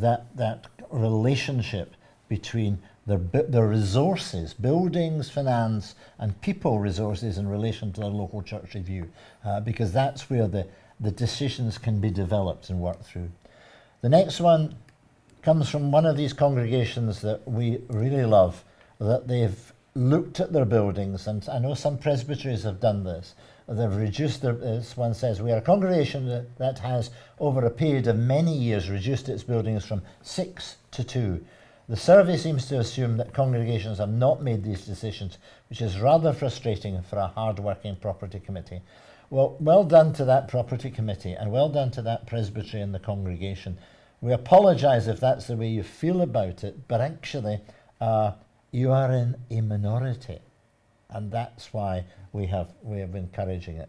that that relationship between their, their resources, buildings, finance, and people resources in relation to their local church review, uh, because that's where the, the decisions can be developed and worked through. The next one comes from one of these congregations that we really love, that they've looked at their buildings, and I know some presbyteries have done this. They've reduced their, this one says, we are a congregation that, that has, over a period of many years, reduced its buildings from six to two. The survey seems to assume that congregations have not made these decisions, which is rather frustrating for a hard-working property committee. Well, well done to that property committee and well done to that presbytery and the congregation. We apologise if that's the way you feel about it, but actually uh, you are in a minority and that's why we have, we have encouraging it.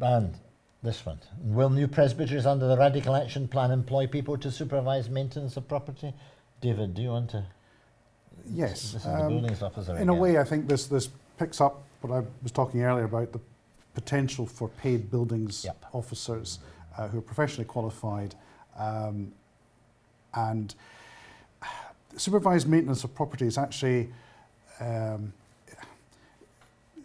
And this one. Will new presbyteries under the Radical Action Plan employ people to supervise maintenance of property? David, do you want to? Yes. This is um, the buildings officer. In again. a way, I think this, this picks up what I was talking earlier about the potential for paid buildings yep. officers uh, who are professionally qualified um, and supervised maintenance of property is actually um,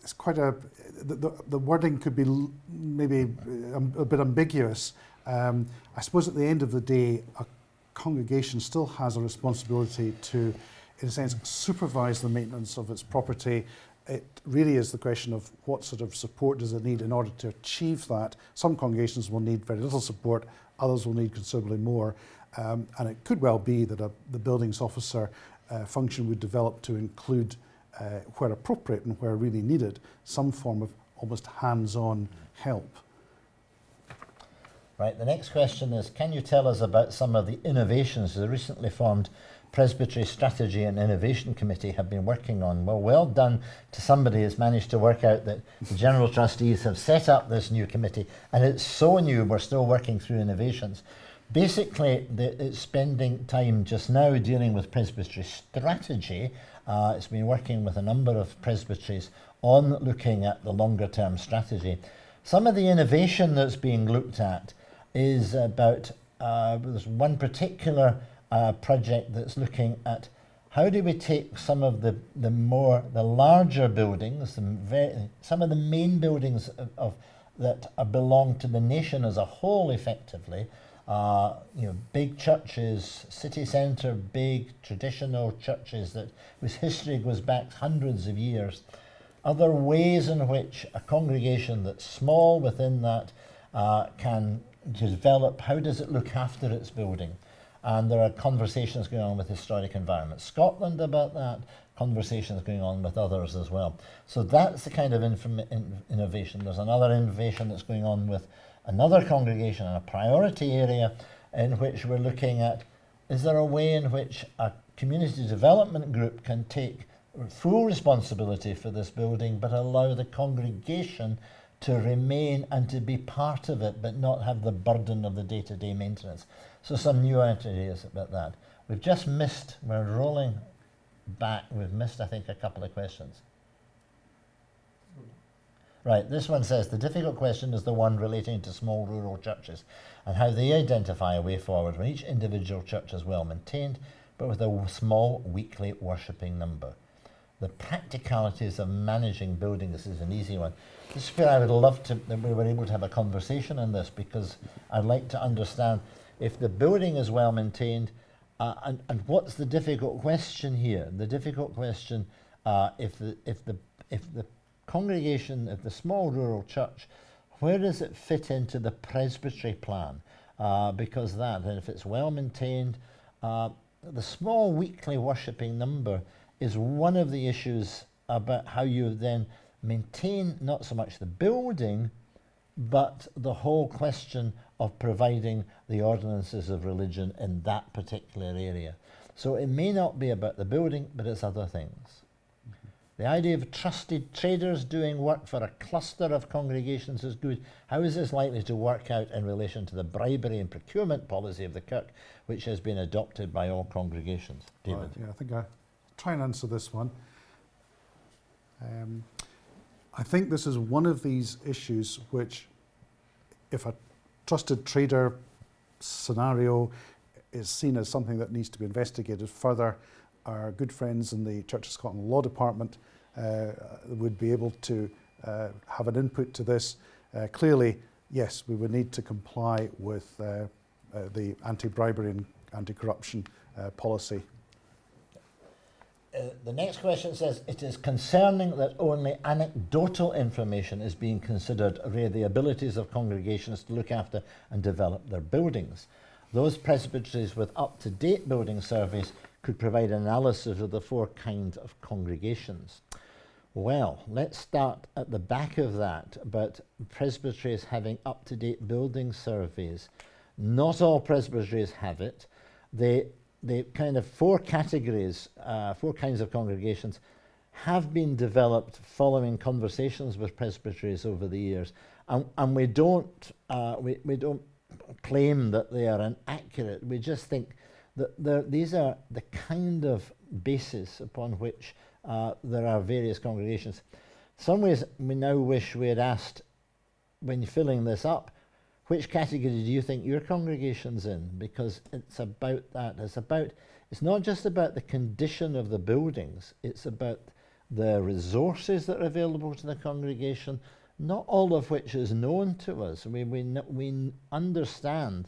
it's quite a, the, the, the, wording could be maybe a, a bit ambiguous. Um, I suppose at the end of the day, a congregation still has a responsibility to, in a sense, supervise the maintenance of its property. It really is the question of what sort of support does it need in order to achieve that. Some congregations will need very little support, others will need considerably more. Um, and it could well be that a, the buildings officer uh, function would develop to include uh, where appropriate and where really needed, some form of almost hands-on help. Right, the next question is, can you tell us about some of the innovations the recently formed Presbytery Strategy and Innovation Committee have been working on? Well, well done to somebody who's managed to work out that the General Trustees have set up this new committee, and it's so new, we're still working through innovations. Basically, the, it's spending time just now dealing with presbytery strategy. Uh, it's been working with a number of presbyteries on looking at the longer term strategy. Some of the innovation that's being looked at is about, uh, there's one particular uh, project that's looking at how do we take some of the, the more, the larger buildings, the very, some of the main buildings of, of that belong to the nation as a whole effectively, uh, you know, big churches, city centre, big traditional churches that whose history goes back hundreds of years. Other ways in which a congregation that's small within that uh, can develop, how does it look after its building? And there are conversations going on with Historic Environment Scotland about that, conversations going on with others as well. So that's the kind of in innovation. There's another innovation that's going on with another congregation in a priority area in which we're looking at is there a way in which a community development group can take full responsibility for this building but allow the congregation to remain and to be part of it but not have the burden of the day-to-day -day maintenance. So some new ideas about that. We've just missed, we're rolling back, we've missed I think a couple of questions. Right, this one says the difficult question is the one relating to small rural churches and how they identify a way forward when each individual church is well maintained but with a small weekly worshipping number. The practicalities of managing buildings is an easy one. This is where I would love to that we were able to have a conversation on this because I'd like to understand if the building is well maintained uh, and, and what's the difficult question here? The difficult question uh, if the if the if the congregation of the small rural church, where does it fit into the presbytery plan? Uh, because that, and if it's well maintained, uh, the small weekly worshipping number is one of the issues about how you then maintain not so much the building, but the whole question of providing the ordinances of religion in that particular area. So it may not be about the building, but it's other things. The idea of trusted traders doing work for a cluster of congregations is good. How is this likely to work out in relation to the bribery and procurement policy of the Kirk, which has been adopted by all congregations? David. Right, yeah, I think I'll try and answer this one. Um, I think this is one of these issues which, if a trusted trader scenario is seen as something that needs to be investigated further, our good friends in the Church of Scotland Law Department uh, would be able to uh, have an input to this. Uh, clearly, yes, we would need to comply with uh, uh, the anti-bribery and anti-corruption uh, policy the next question says it is concerning that only anecdotal information is being considered re the abilities of congregations to look after and develop their buildings. Those presbyteries with up to date building surveys could provide analysis of the four kinds of congregations. Well, let's start at the back of that about presbyteries having up to date building surveys. Not all presbyteries have it. They the kind of four categories, uh, four kinds of congregations, have been developed following conversations with presbyteries over the years, and, and we don't uh, we, we don't claim that they are inaccurate. We just think that these are the kind of basis upon which uh, there are various congregations. Some ways we now wish we had asked when filling this up which category do you think your congregation's in? Because it's about that. It's about, it's not just about the condition of the buildings, it's about the resources that are available to the congregation, not all of which is known to us. We, we, we understand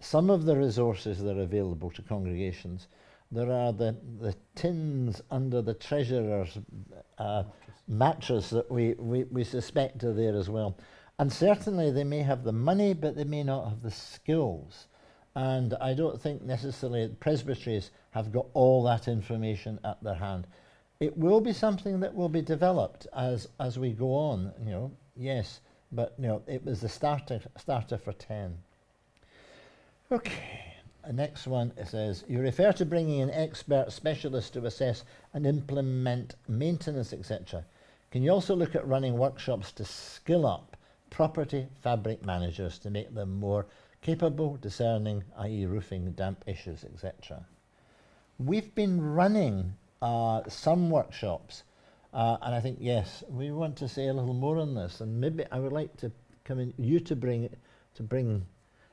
some of the resources that are available to congregations. There are the, the tins under the treasurer's uh, mattress that we, we, we suspect are there as well. And certainly they may have the money, but they may not have the skills. And I don't think necessarily presbyteries have got all that information at their hand. It will be something that will be developed as, as we go on, you know, yes, but you know, it was the starter, starter for 10. Okay, the next one it says, you refer to bringing in expert specialists to assess and implement maintenance, etc. Can you also look at running workshops to skill up property fabric managers to make them more capable, discerning, i.e. roofing, damp issues, etc. We've been running uh, some workshops uh, and I think, yes, we want to say a little more on this and maybe I would like to come in, you to bring, to bring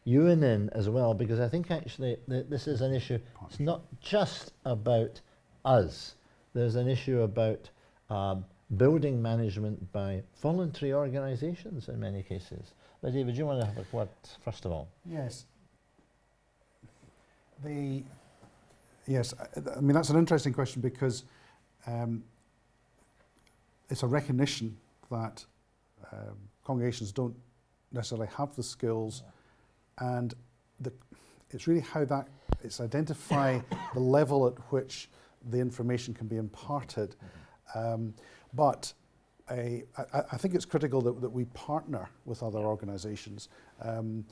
Ewan in as well because I think actually th this is an issue, it's not just about us, there's an issue about um, building management by voluntary organisations in many cases. But David, do you want to have a word first of all? Yes. The yes, I, I mean that's an interesting question because um, it's a recognition that um, congregations don't necessarily have the skills, yeah. And the, it's really how that it's identify the level at which the information can be imparted. Mm -hmm. um, but I, I, think it's critical that, that we partner with other organisations um,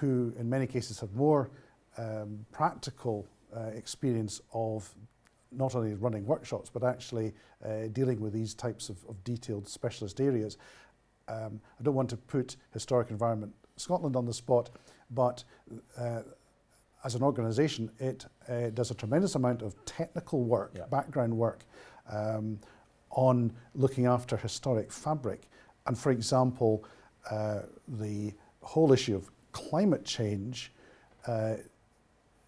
who, in many cases, have more um, practical uh, experience of not only running workshops, but actually uh, dealing with these types of, of detailed specialist areas. Um, I don't want to put Historic Environment Scotland on the spot, but uh, as an organisation, it uh, does a tremendous amount of technical work, yeah. background work, um, on looking after historic fabric. And for example, uh, the whole issue of climate change, uh,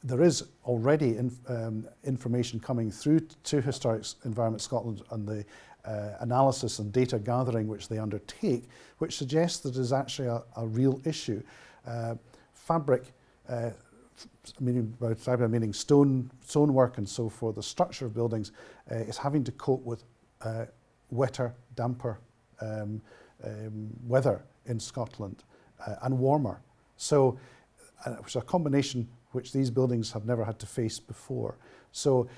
there is already in, um, information coming through to Historic Environment Scotland and the uh, analysis and data gathering which they undertake, which suggests that it is actually a, a real issue. Uh, fabric, uh, meaning fabric meaning stone, stonework and so forth, the structure of buildings uh, is having to cope with uh, wetter, damper um, um, weather in Scotland uh, and warmer. So which is a combination which these buildings have never had to face before. So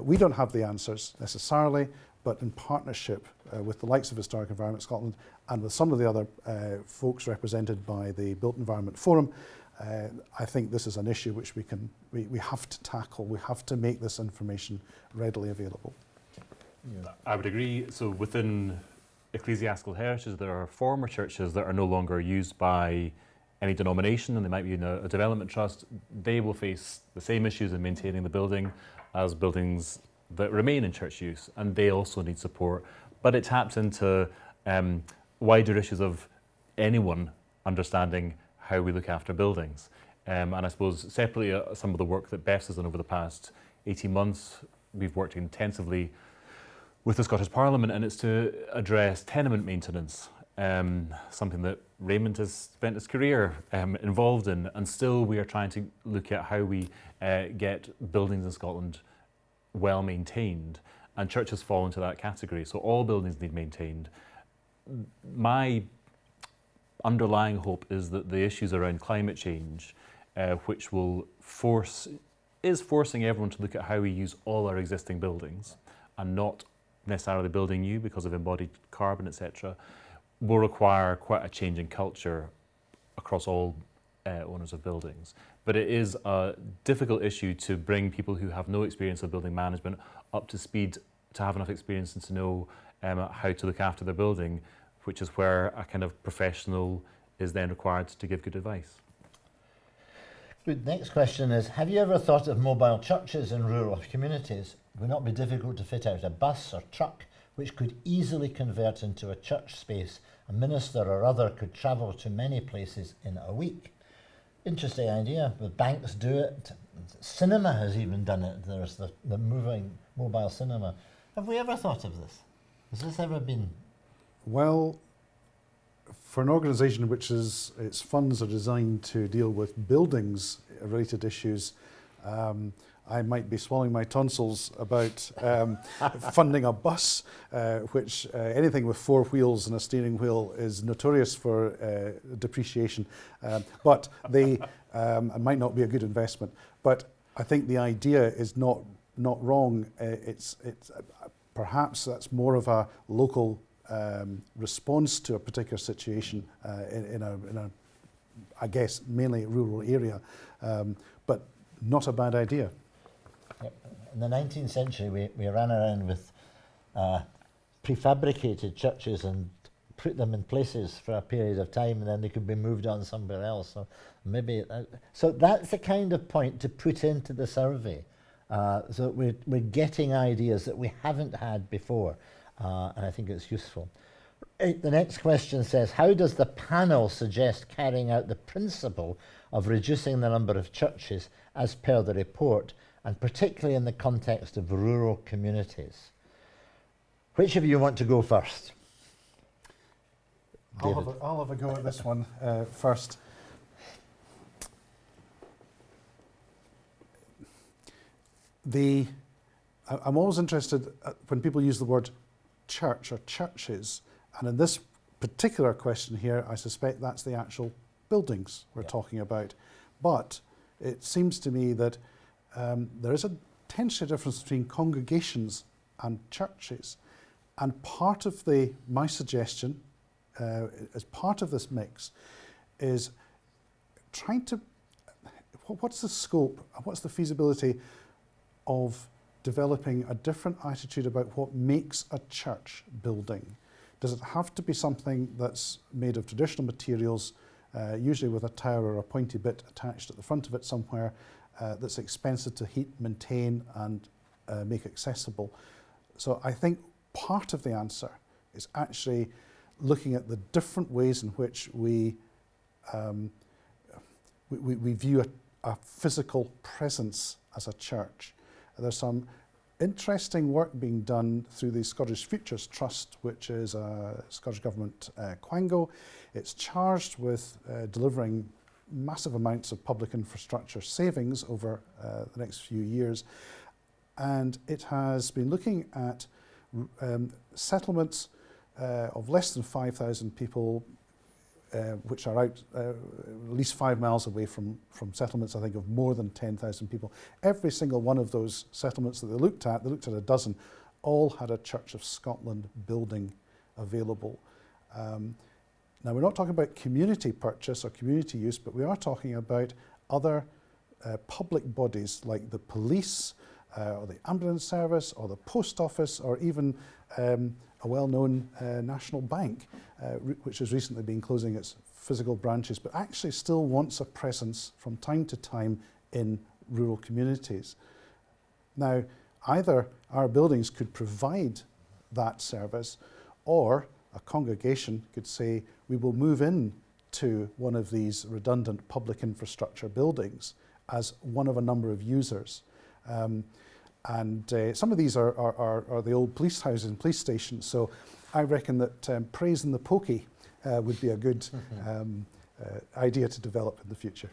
we don't have the answers necessarily, but in partnership uh, with the likes of Historic Environment Scotland and with some of the other uh, folks represented by the Built Environment Forum, uh, I think this is an issue which we can we, we have to tackle. We have to make this information readily available. Yeah. I would agree. So within ecclesiastical heritage, there are former churches that are no longer used by any denomination and they might be in a, a development trust. They will face the same issues in maintaining the building as buildings that remain in church use and they also need support. But it taps into um, wider issues of anyone understanding how we look after buildings. Um, and I suppose separately, uh, some of the work that BEFS has done over the past 18 months, we've worked intensively with the Scottish Parliament and it's to address tenement maintenance, um, something that Raymond has spent his career um, involved in and still we are trying to look at how we uh, get buildings in Scotland well maintained and churches fall into that category. So all buildings need maintained. My underlying hope is that the issues around climate change, uh, which will force, is forcing everyone to look at how we use all our existing buildings and not necessarily building new because of embodied carbon, etc., will require quite a change in culture across all uh, owners of buildings. But it is a difficult issue to bring people who have no experience of building management up to speed to have enough experience and to know um, how to look after their building, which is where a kind of professional is then required to give good advice. Good. Next question is Have you ever thought of mobile churches in rural communities? It Would not be difficult to fit out a bus or truck which could easily convert into a church space? A minister or other could travel to many places in a week. interesting idea. The banks do it. Cinema has even done it. There's the, the moving mobile cinema. Have we ever thought of this? Has this ever been? Well, for an organisation which is its funds are designed to deal with buildings related issues, um, I might be swallowing my tonsils about um, funding a bus, uh, which uh, anything with four wheels and a steering wheel is notorious for uh, depreciation. Um, but they um, might not be a good investment. But I think the idea is not not wrong. Uh, it's it's perhaps that's more of a local um, response to a particular situation uh, in, in, a in a I guess mainly rural area. um, but not a bad idea. In the 19th century, we, we ran around with uh, prefabricated churches and put them in places for a period of time and then they could be moved on somewhere else. So maybe, uh, so that's the kind of point to put into the survey. Uh, so we're, we're getting ideas that we haven't had before uh, and I think it's useful. Uh, the next question says, how does the panel suggest carrying out the principle of reducing the number of churches as per the report and particularly in the context of rural communities? Which of you want to go first? I'll have, a, I'll have a go at this one uh, first. The, I, I'm always interested uh, when people use the word church or churches, and in this particular question here, I suspect that's the actual buildings we're yeah. talking about. But it seems to me that um, there is a tension difference between congregations and churches. And part of the, my suggestion, uh, as part of this mix, is trying to, what's the scope, what's the feasibility of developing a different attitude about what makes a church building? Does it have to be something that's made of traditional materials, uh, usually with a tower or a pointy bit attached at the front of it somewhere, uh, that's expensive to heat, maintain and uh, make accessible. So I think part of the answer is actually looking at the different ways in which we, um, we, we, view a, a, physical presence as a church. There's some interesting work being done through the Scottish Futures Trust, which is a Scottish Government uh, quango. It's charged with uh, delivering massive amounts of public infrastructure savings over uh, the next few years. And it has been looking at um, settlements uh, of less than 5,000 people uh, which are out uh, at least five miles away from, from settlements, I think, of more than 10,000 people. Every single one of those settlements that they looked at, they looked at a dozen, all had a Church of Scotland building available. Um, now, we're not talking about community purchase or community use, but we are talking about other uh, public bodies like the police uh, or the ambulance service or the post office or even um, a well-known uh, national bank, uh, which has recently been closing its physical branches, but actually still wants a presence from time to time in rural communities. Now, either our buildings could provide that service or a congregation could say, we will move in to one of these redundant public infrastructure buildings as one of a number of users. Um, and uh, some of these are, are, are, are, the old police houses and police stations. So I reckon that um, praising the pokey uh, would be a good um, uh, idea to develop in the future.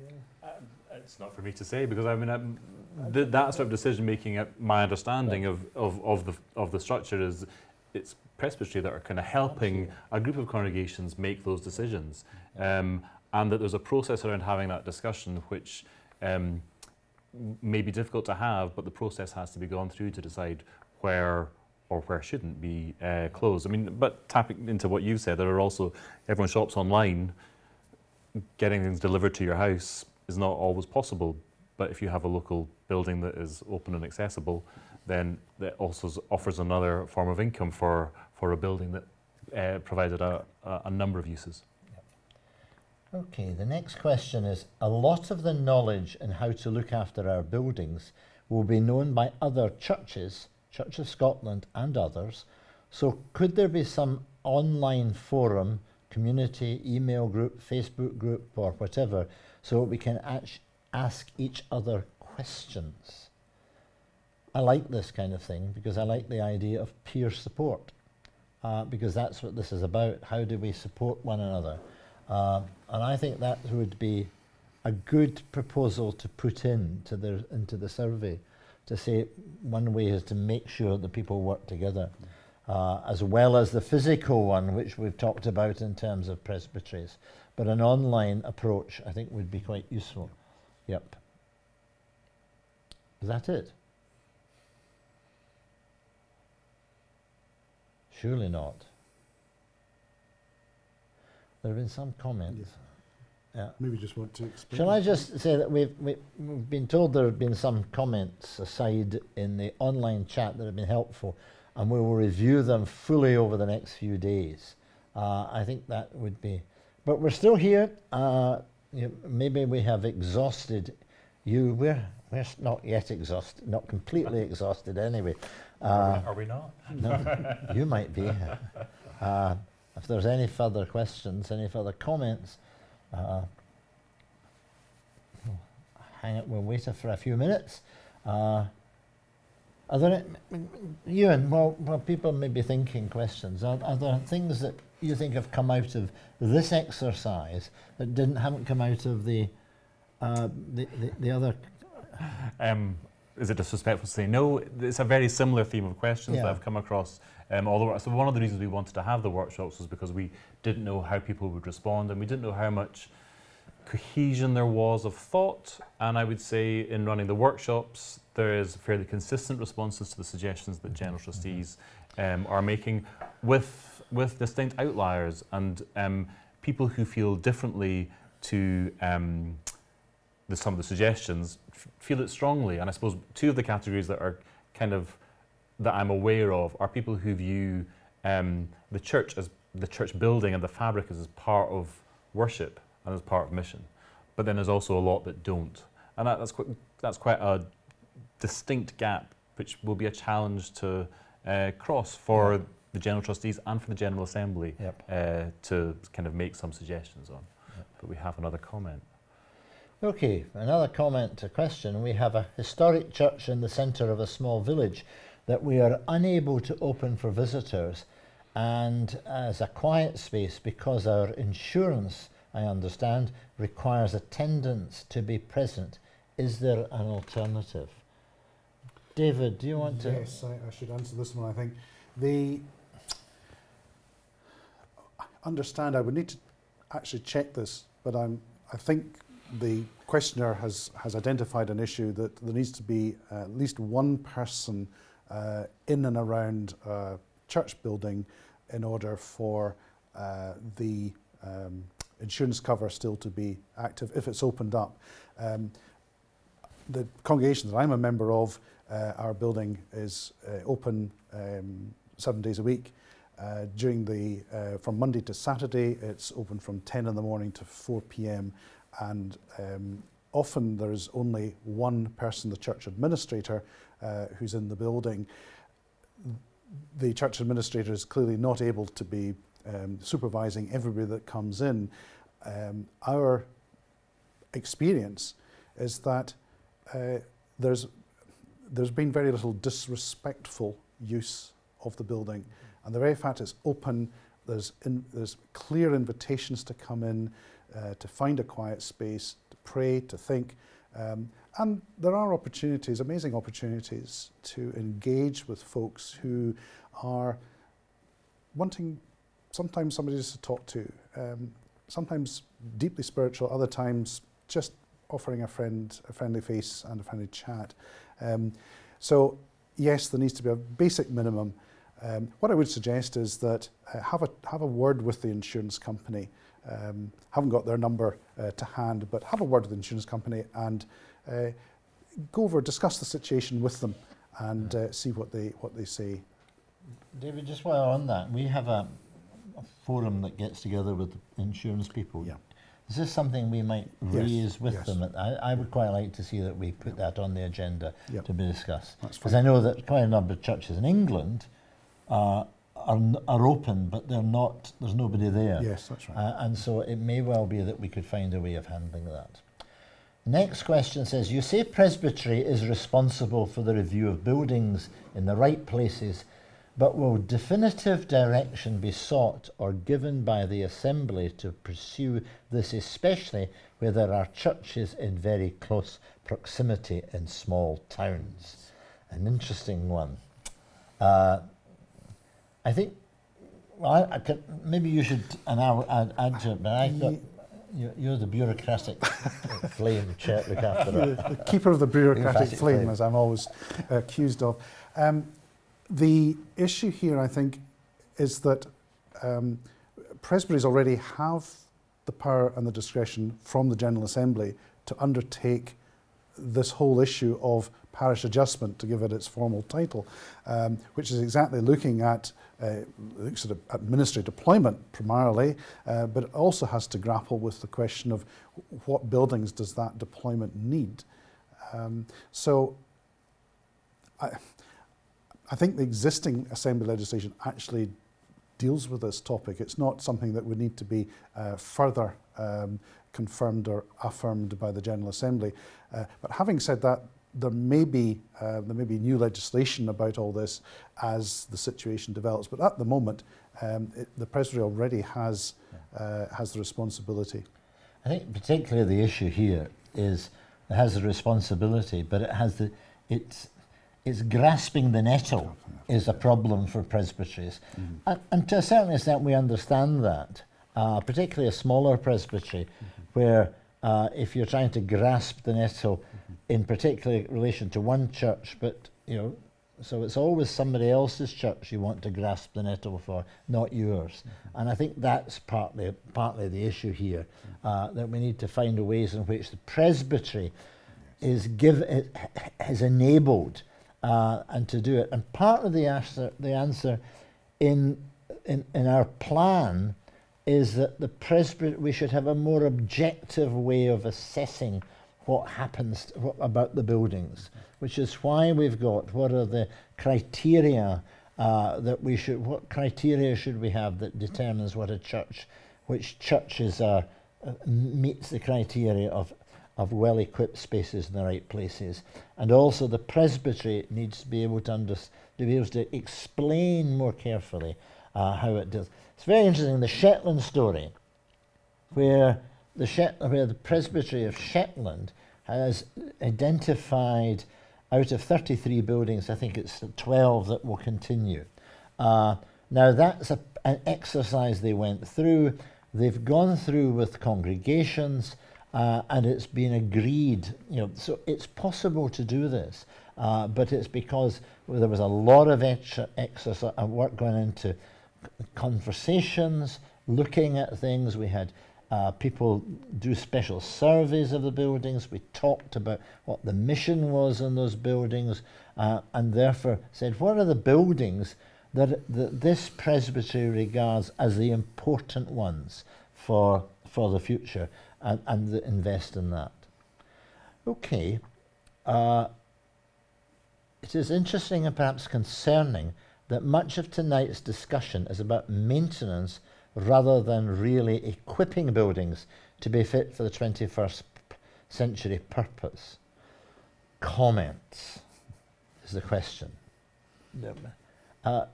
Yeah. it's not for me to say because I mean um, th that sort of decision making. Uh, my understanding of, of, of the of the structure is it's presbytery that are kind of helping a group of congregations make those decisions, um, and that there's a process around having that discussion which. Um, may be difficult to have, but the process has to be gone through to decide where or where shouldn't be uh, closed. I mean, but tapping into what you've said, there are also everyone shops online. Getting things delivered to your house is not always possible, but if you have a local building that is open and accessible, then that also offers another form of income for for a building that uh, provided a, a number of uses. Okay, the next question is A lot of the knowledge in how to look after our buildings will be known by other churches, Church of Scotland and others. So, could there be some online forum, community, email group, Facebook group, or whatever, so we can ask each other questions? I like this kind of thing because I like the idea of peer support, uh, because that's what this is about. How do we support one another? Uh, and I think that would be a good proposal to put in to the, into the survey to say one way is to make sure that people work together, uh, as well as the physical one, which we've talked about in terms of presbyteries. But an online approach, I think, would be quite useful. Yep. Is that it? Surely not. There have been some comments. Yeah. Maybe just want to explain. Shall I just say that we've, we, have been told there have been some comments aside in the online chat that have been helpful, and we will review them fully over the next few days. Uh, I think that would be. But we're still here. Uh, you know, maybe we have exhausted you. We're, we're not yet exhausted, not completely exhausted anyway. Uh, are, we, not? no, you might be. Uh, if there's any further questions, any further comments, uh, hang it, we'll wait for a few minutes. Uh, are there, Ewan, while, well, people may be thinking questions, are, are there things that you think have come out of this exercise that didn't haven't come out of the uh, the, the, the, other? Um, is it disrespectful to say no? It's a very similar theme of questions yeah. that I've come across um, although, so one of the reasons we wanted to have the workshops was because we didn't know how people would respond and we didn't know how much cohesion there was of thought. And I would say in running the workshops, there is fairly consistent responses to the suggestions that general trustees um, are making with, with distinct outliers and um, people who feel differently to um, the, some of the suggestions feel it strongly. And I suppose two of the categories that are kind of that I'm aware of are people who view um, the church as the church building and the fabric as, as part of worship and as part of mission. But then there's also a lot that don't. And that, that's, quite, that's quite a distinct gap, which will be a challenge to uh, cross for yep. the General Trustees and for the General Assembly yep. uh, to kind of make some suggestions on. Yep. But we have another comment. Okay, another comment to question. We have a historic church in the centre of a small village that we are unable to open for visitors and as a quiet space because our insurance, I understand, requires attendance to be present. Is there an alternative? David, do you want to? Yes, I, I should answer this one. I think the understand. I would need to actually check this, but I'm. I think the questioner has, has identified an issue that there needs to be uh, at least one person uh, in and around a church building in order for uh, the um, insurance cover still to be active if it's opened up. Um, the congregation that I'm a member of, uh, our building is uh, open um, seven days a week. Uh, during the, uh, from Monday to Saturday, it's open from 10 in the morning to 4 p.m and um, often there is only one person, the church administrator, uh, who's in the building. The church administrator is clearly not able to be um, supervising everybody that comes in. Um, our experience is that uh, there's there's been very little disrespectful use of the building and the very fact it's open there's in, there's clear invitations to come in uh, to find a quiet space, to pray, to think, um, and there are opportunities, amazing opportunities, to engage with folks who are wanting sometimes somebody just to talk to, um, sometimes deeply spiritual, other times just offering a friend a friendly face and a friendly chat. Um, so yes, there needs to be a basic minimum. Um, what I would suggest is that uh, have a have a word with the insurance company. Um, haven't got their number uh, to hand, but have a word with the insurance company and uh, go over, discuss the situation with them, and uh, see what they what they say. David, just while on that, we have a, a forum that gets together with the insurance people. Yeah. Is this something we might Yes, raise with yes. them? I, I would quite like to see that we put that on the agenda Yep. to be discussed. Because. I know that quite a number of churches in England uh, are, are open, but they're not, there's nobody there. Yes, that's right. Uh, and so it may well be that we could find a way of handling that. Next question says You say Presbytery is responsible for the review of buildings in the right places, but will definitive direction be sought or given by the Assembly to pursue this, especially where there are churches in very close proximity in small towns? An interesting one. Uh, I think well, I, I could, maybe you should, and I'll add, add to it, but I thought you, you're the bureaucratic flame chair, look after the, that. the keeper of the bureaucratic Bureaucratic flame, flame. as I'm always accused of. Um, the issue here, I think, is that um, presbyteries already have the power and the discretion from the General Assembly to undertake this whole issue of parish adjustment, to give it its formal title, um, which is exactly looking at uh, looks at, at ministry deployment primarily, uh, but it also has to grapple with the question of what buildings does that deployment need. Um, so I, I think the existing assembly legislation actually deals with this topic. It's not something that would need to be uh, further um, confirmed or affirmed by the General Assembly. Uh, but having said that, there may be uh, there may be new legislation about all this as the situation develops. But at the moment, um, it, the Presbytery already has uh, has the responsibility. I think particularly the issue here is it has the responsibility, but it has the it's it's grasping the nettle is a problem for presbyteries, and, and to a certain extent we understand that, uh, particularly a smaller presbytery, where uh, if you're trying to grasp the nettle in particular relation to one church, but you know, so it's always somebody else's church you want to grasp the nettle for, not yours. And I think that's partly partly the issue here, uh, that we need to find ways in which the presbytery is give is enabled uh, and to do it. And part of the answer, the answer in, in in our plan is that the presbytery we should have a more objective way of assessing what happens what, about the buildings, which is why we've got what are the criteria uh, that we should what criteria should we have that determines what a church, which churches are uh, meets the criteria of of well equipped spaces in the right places, and also the presbytery needs to be able to under, to be able to explain more carefully uh, how it does. It's very interesting the Shetland story, where the where the presbytery of Shetland has identified out of 33 buildings, I think it's 12 that will continue. Uh, now that's a, an exercise they went through. They've gone through with congregations, uh, and it's been agreed. You know, so it's possible to do this. uh, but it's because there was a lot of extra, exercise and work going into conversations, looking at things. We had uh, people do special surveys of the buildings. We talked about what the mission was in those buildings, uh, and therefore said, what are the buildings that, that this presbytery regards as the important ones for for the future, and, and the invest in that. Okay. Uh, it is interesting and perhaps concerning that much of tonight's discussion is about maintenance rather than really equipping buildings to be fit for the 21st century purpose. Comments is the question. Uh,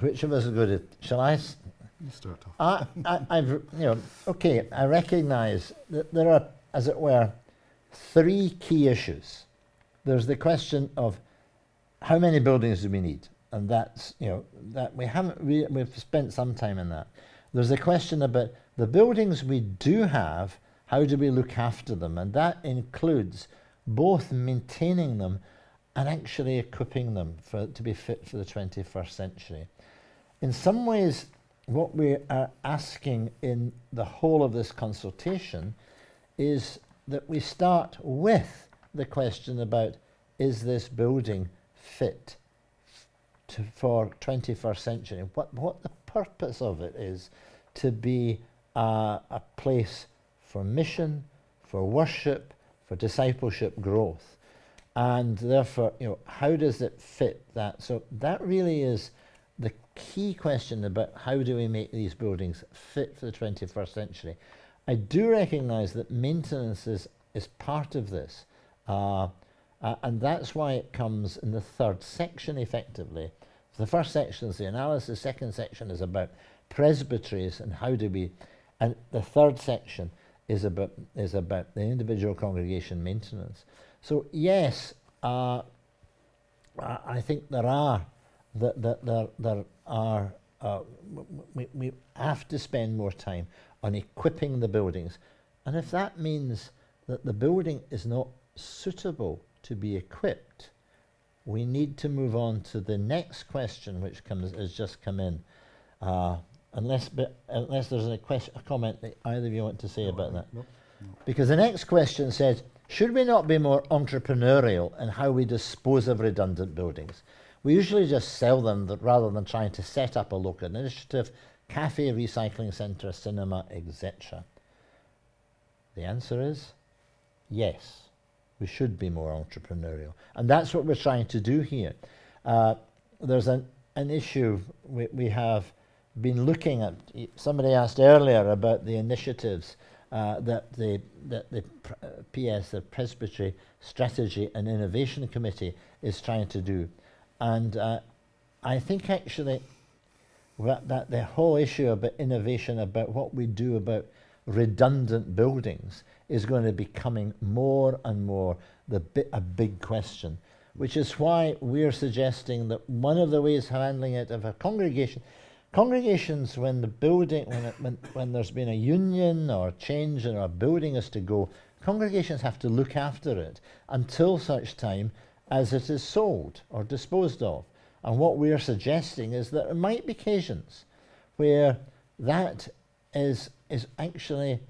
which of us is good at? Shall I? S- You start off. I, I, I've, you know, okay, I recognise that there are, as it were, three key issues. There's the question of how many buildings do we need, and that's, you know, that we haven't re- we've spent some time in that. There's a question about the buildings we do have, how do we look after them, and that includes both maintaining them and actually equipping them for to be fit for the 21st century. In some ways, what we are asking in the whole of this consultation is that we start with the question about is this building fit to, for 21st century? What, what the purpose of it is to be uh, a place for mission, for worship, for discipleship growth. And therefore, you know, how does it fit that? So that really is the key question about how do we make these buildings fit for the 21st century. I do recognise that maintenance is, is part of this, uh, uh, and that's why it comes in the third section effectively. The first section is the analysis, the second section is about presbyteries and how do we, and the third section is about, is about the individual congregation maintenance. So, yes, uh, I think there are that, that there, there are uh, we, we have to spend more time on equipping the buildings and if that means that the building is not suitable to be equipped we need to move on to the next question which comes has just come in uh, unless unless there's a question a comment that either of you want to say about that Nope. because the next question says, should we not be more entrepreneurial in how we dispose of redundant buildings? We usually just sell them that rather than trying to set up a local initiative, cafe, recycling centre, cinema, etc. The answer is yes, we should be more entrepreneurial. And that's what we're trying to do here. Uh, there's an, an issue we, we have been looking at. Somebody asked earlier about the initiatives uh, that the, that the pr- uh, PS, the Presbytery Strategy and Innovation Committee, is trying to do. And uh, I think actually that, that the whole issue about innovation, about what we do about redundant buildings, is going to be coming more and more the bi- a big question. Which is why we're suggesting that one of the ways handling it of a congregation, congregations when the building when, it, when when there's been a union or change in a building is to go, congregations have to look after it until such time as it is sold or disposed of. And what we're suggesting is that there might be occasions where that is is actually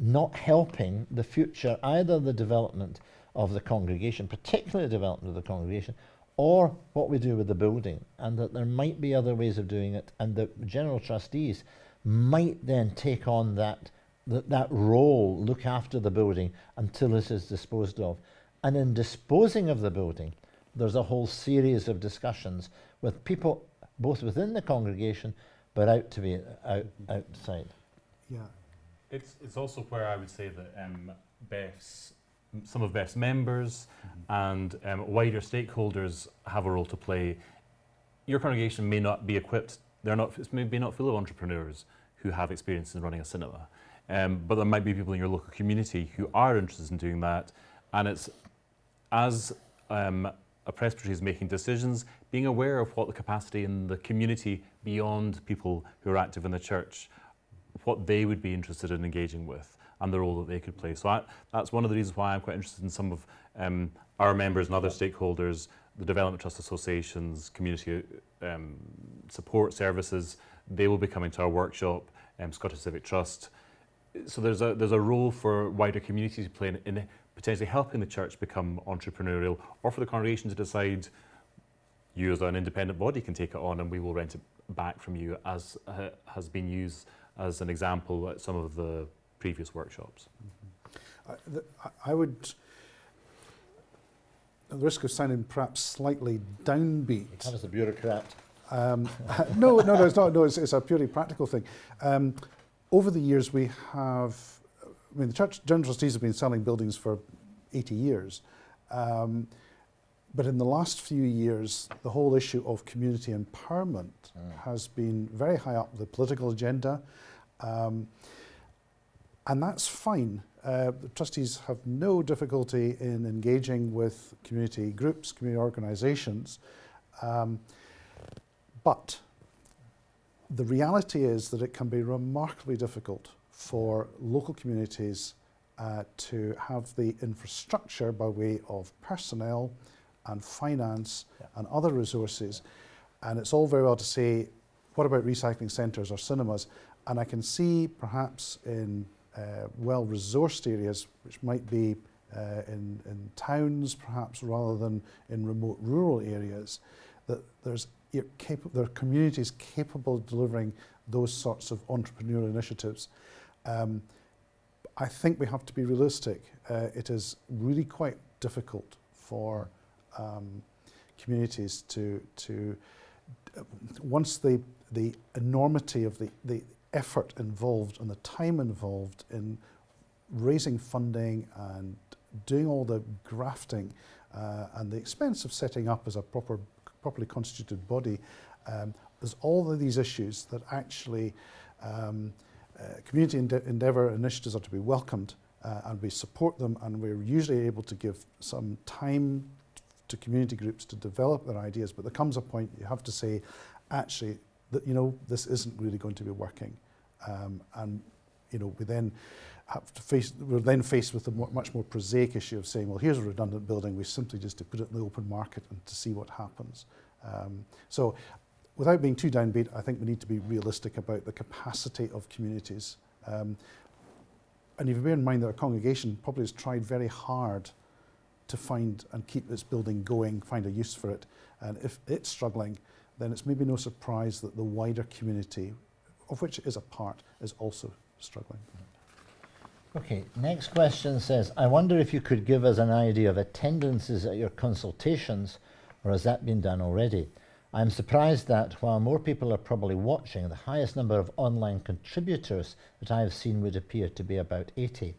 not helping the future, either the development of the congregation, particularly the development of the congregation, or what we do with the building, and that there might be other ways of doing it, and the general trustees might then take on that that, that role, look after the building until it is disposed of. And in disposing of the building, there's a whole series of discussions with people both within the congregation but out to be out, outside. Yeah. It's, it's also where I would say that um, BEFS, some of BEFS members and um, wider stakeholders have a role to play. Your congregation may not be equipped, they're not, it's maybe not full of entrepreneurs who have experience in running a cinema. Um, but there might be people in your local community who are interested in doing that. And it's as um, a presbytery is making decisions, being aware of what the capacity in the community beyond people who are active in the church what they would be interested in engaging with and the role that they could play. So I, that's one of the reasons why I'm quite interested in some of um, our members and other stakeholders the Development Trust Associations, community um, support services, they will be coming to our workshop, um, Scottish Civic Trust. So there's a, there's a role for wider communities to play in, in potentially helping the church become entrepreneurial or for the congregation to decide you as an independent body can take it on and we will rent it back from you as uh, has been used as an example at some of the previous workshops. I, the, I would, at the risk of sounding perhaps slightly downbeat, That was the bureaucrat. Um, no, no, no, it's not. No, it's, it's a purely practical thing. Um, over the years, we have, I mean, the church general trustees have been selling buildings for 80 years. Um, but in the last few years, the whole issue of community empowerment Mm. has been very high up the political agenda. Um, and that's fine. Uh, the trustees have no difficulty in engaging with community groups, community organisations. Um, but the reality is that it can be remarkably difficult for local communities uh, to have the infrastructure by way of personnel and finance yeah. and other resources. And it's all very well to say, what about recycling centres or cinemas? And I can see perhaps in uh, well-resourced areas, which might be uh, in, in towns perhaps rather than in remote rural areas, that there's there are communities capable of delivering those sorts of entrepreneurial initiatives. Um, I think we have to be realistic. Uh, it is really quite difficult for um, communities to to uh, once the the enormity of the the effort involved and the time involved in raising funding and doing all the grafting uh, and the expense of setting up as a proper properly constituted body, um, there's all of these issues that actually um, uh, community ende- endeavour initiatives are to be welcomed uh, and we support them and we're usually able to give some time to community groups to develop their ideas, but there comes a point you have to say, actually, that, you know, this isn't really going to be working. Um, and, you know, we then have to face, we're then faced with a much more prosaic issue of saying, well, here's a redundant building, we simply just to put it in the open market and to see what happens. Um, so without being too downbeat, I think we need to be realistic about the capacity of communities. Um, and if you bear in mind that a congregation probably has tried very hard to find and keep this building going, find a use for it. And if it's struggling, then it's maybe no surprise that the wider community, of which it is a part, is also struggling. Okay, next question says, I wonder if you could give us an idea of attendances at your consultations, or has that been done already? I'm surprised that while more people are probably watching, the highest number of online contributors that I have seen would appear to be about 80.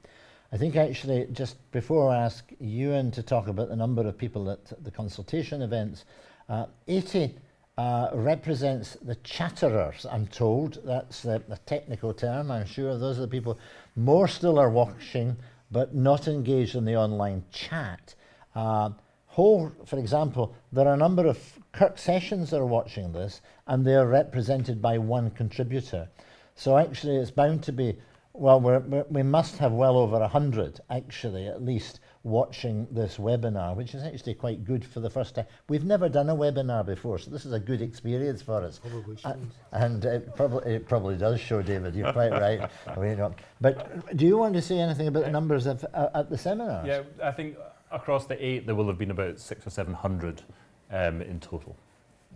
I think actually, just before I ask Ewan to talk about the number of people at the consultation events, uh, 80 uh, represents the chatterers, I'm told. That's the, the technical term. I'm sure those are the people. More still are watching, but not engaged in the online chat. Uh, whole, for example, there are a number of Kirk sessions that are watching this, and they are represented by one contributor. So actually, it's bound to be well, we're, we're, must have well over 100, actually, at least, watching this webinar, which is actually quite good for the first time. We've never done a webinar before, so this is a good experience for us. Probably Uh, and it probably, it probably does show, David, you're quite right. We don't- But do you want to say anything about the numbers of, uh, at the seminars? Yeah, I think across the eight, there will have been about six or seven hundred um, in total.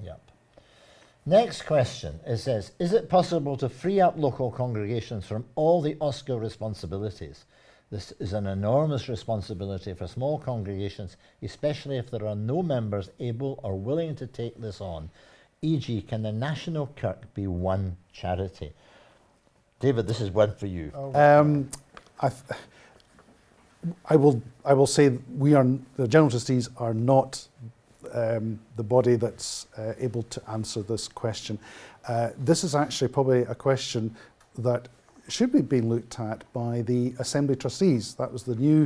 Yep. Next question it says Is it possible to free up local congregations from all the OSCR responsibilities? This is an enormous responsibility for small congregations, especially if there are no members able or willing to take this on. E.g., can the National Kirk be one charity? David, this is one for you. Um, I, I will. I will say we are the general trustees are not um, the body that's uh, able to answer this question. Uh, this is actually probably a question that should be being looked at by the Assembly Trustees. That was the new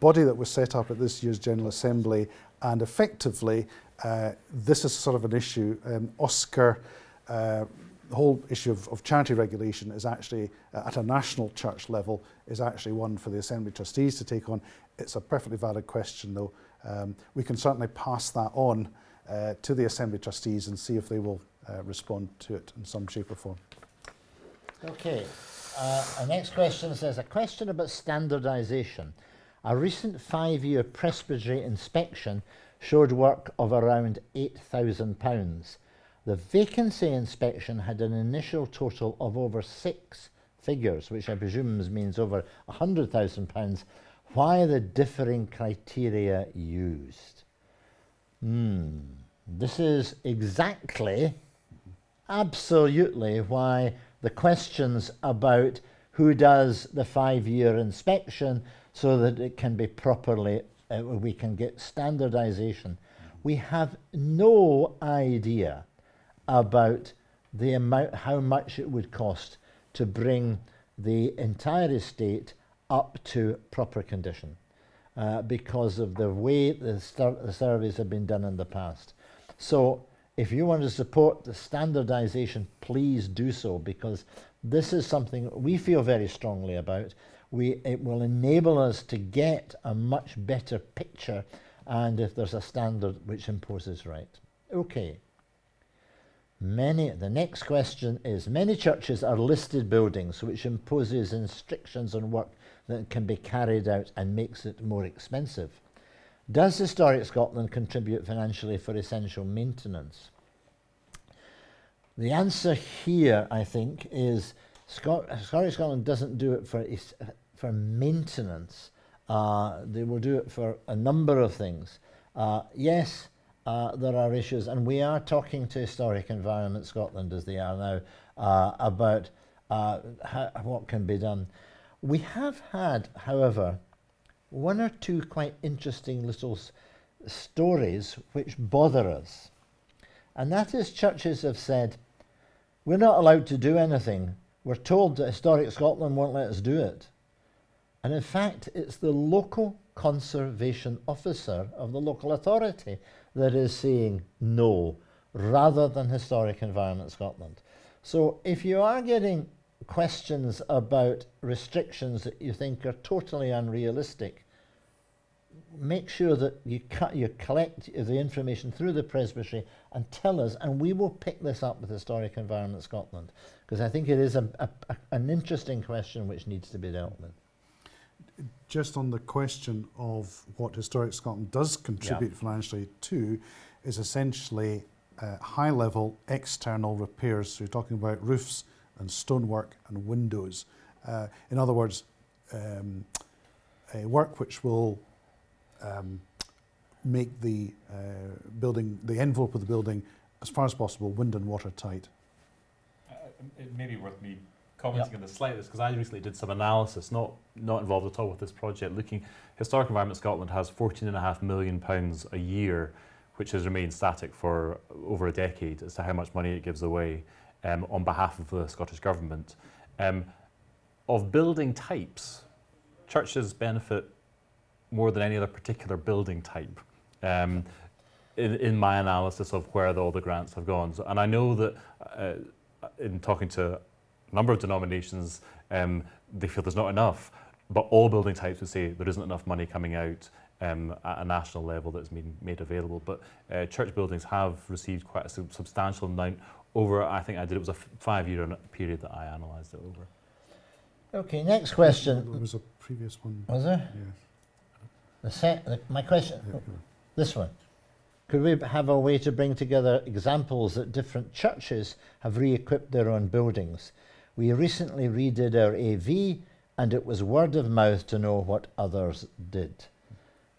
body that was set up at this year's General Assembly and effectively uh, this is sort of an issue. Um, Oscar, uh, the whole issue of, of charity regulation is actually uh, at a national church level is actually one for the Assembly Trustees to take on. It's a perfectly valid question though um, we can certainly pass that on uh, to the Assembly trustees and see if they will uh, respond to it in some shape or form. Okay. Uh, our next question says a question about standardisation. A recent five-year presbytery inspection showed work of around £8,000. The vacancy inspection had an initial total of over six figures, which I presume means over £100,000. Why the differing criteria used? Hmm. This is exactly, absolutely why the questions about who does the five-year inspection so that it can be properly, uh, we can get standardization. We have no idea about the amount, how much it would cost to bring the entire estate up to proper condition uh, because of the way the, the surveys have been done in the past. So if you want to support the standardization, please do so because this is something we feel very strongly about. We, it will enable us to get a much better picture and if there's a standard which imposes right. Okay. Many, the next question is, many churches are listed buildings which imposes restrictions on work that can be carried out and makes it more expensive. Does Historic Scotland contribute financially for essential maintenance? The answer here, I think, is Scot Historic Scotland doesn't do it for, for maintenance. Uh, they will do it for a number of things. Uh, yes, uh, there are issues, and we are talking to Historic Environment Scotland, as they are now, uh, about uh, how, what can be done. We have had, however, one or two quite interesting little stories which bother us. And that is churches have said, we're not allowed to do anything. We're told that Historic Scotland won't let us do it. And in fact, it's the local conservation officer of the local authority that is saying no, rather than Historic Environment Scotland. So if you are getting questions about restrictions that you think are totally unrealistic, make sure that you, you collect the information through the presbytery and tell us, and we will pick this up with Historic Environment Scotland, because I think it is a, a, a, an interesting question which needs to be dealt with. Just on the question of what Historic Scotland does contribute yeah. financially to, is essentially uh, high-level external repairs. So you're talking about roofs and stonework and windows. Uh, in other words, um, a work which will um, make the uh, building, the envelope of the building, as far as possible, wind and water tight. Uh, it may be worth me commenting yep. on the slightest because I recently did some analysis, not not involved at all with this project, looking. Historic Environment Scotland has 14.5 million pounds a year, which has remained static for over a decade as to how much money it gives away um, on behalf of the Scottish Government. Um, of building types, churches benefit more than any other particular building type. Um, in, in, my analysis of where the, all the grants have gone. So, and I know that uh, in talking to a number of denominations, um, they feel there's not enough, but all building types would say there isn't enough money coming out um, at a national level that's been made available. But uh, church buildings have received quite a substantial amount over, I think I did, it was a five-year period that I analysed it over. Okay, next question. There was a previous one. Was there? Yes. The set, the, my question, yeah, this one. Could we have a way to bring together examples that different churches have re-equipped their own buildings? We recently redid our AV and it was word of mouth to know what others did.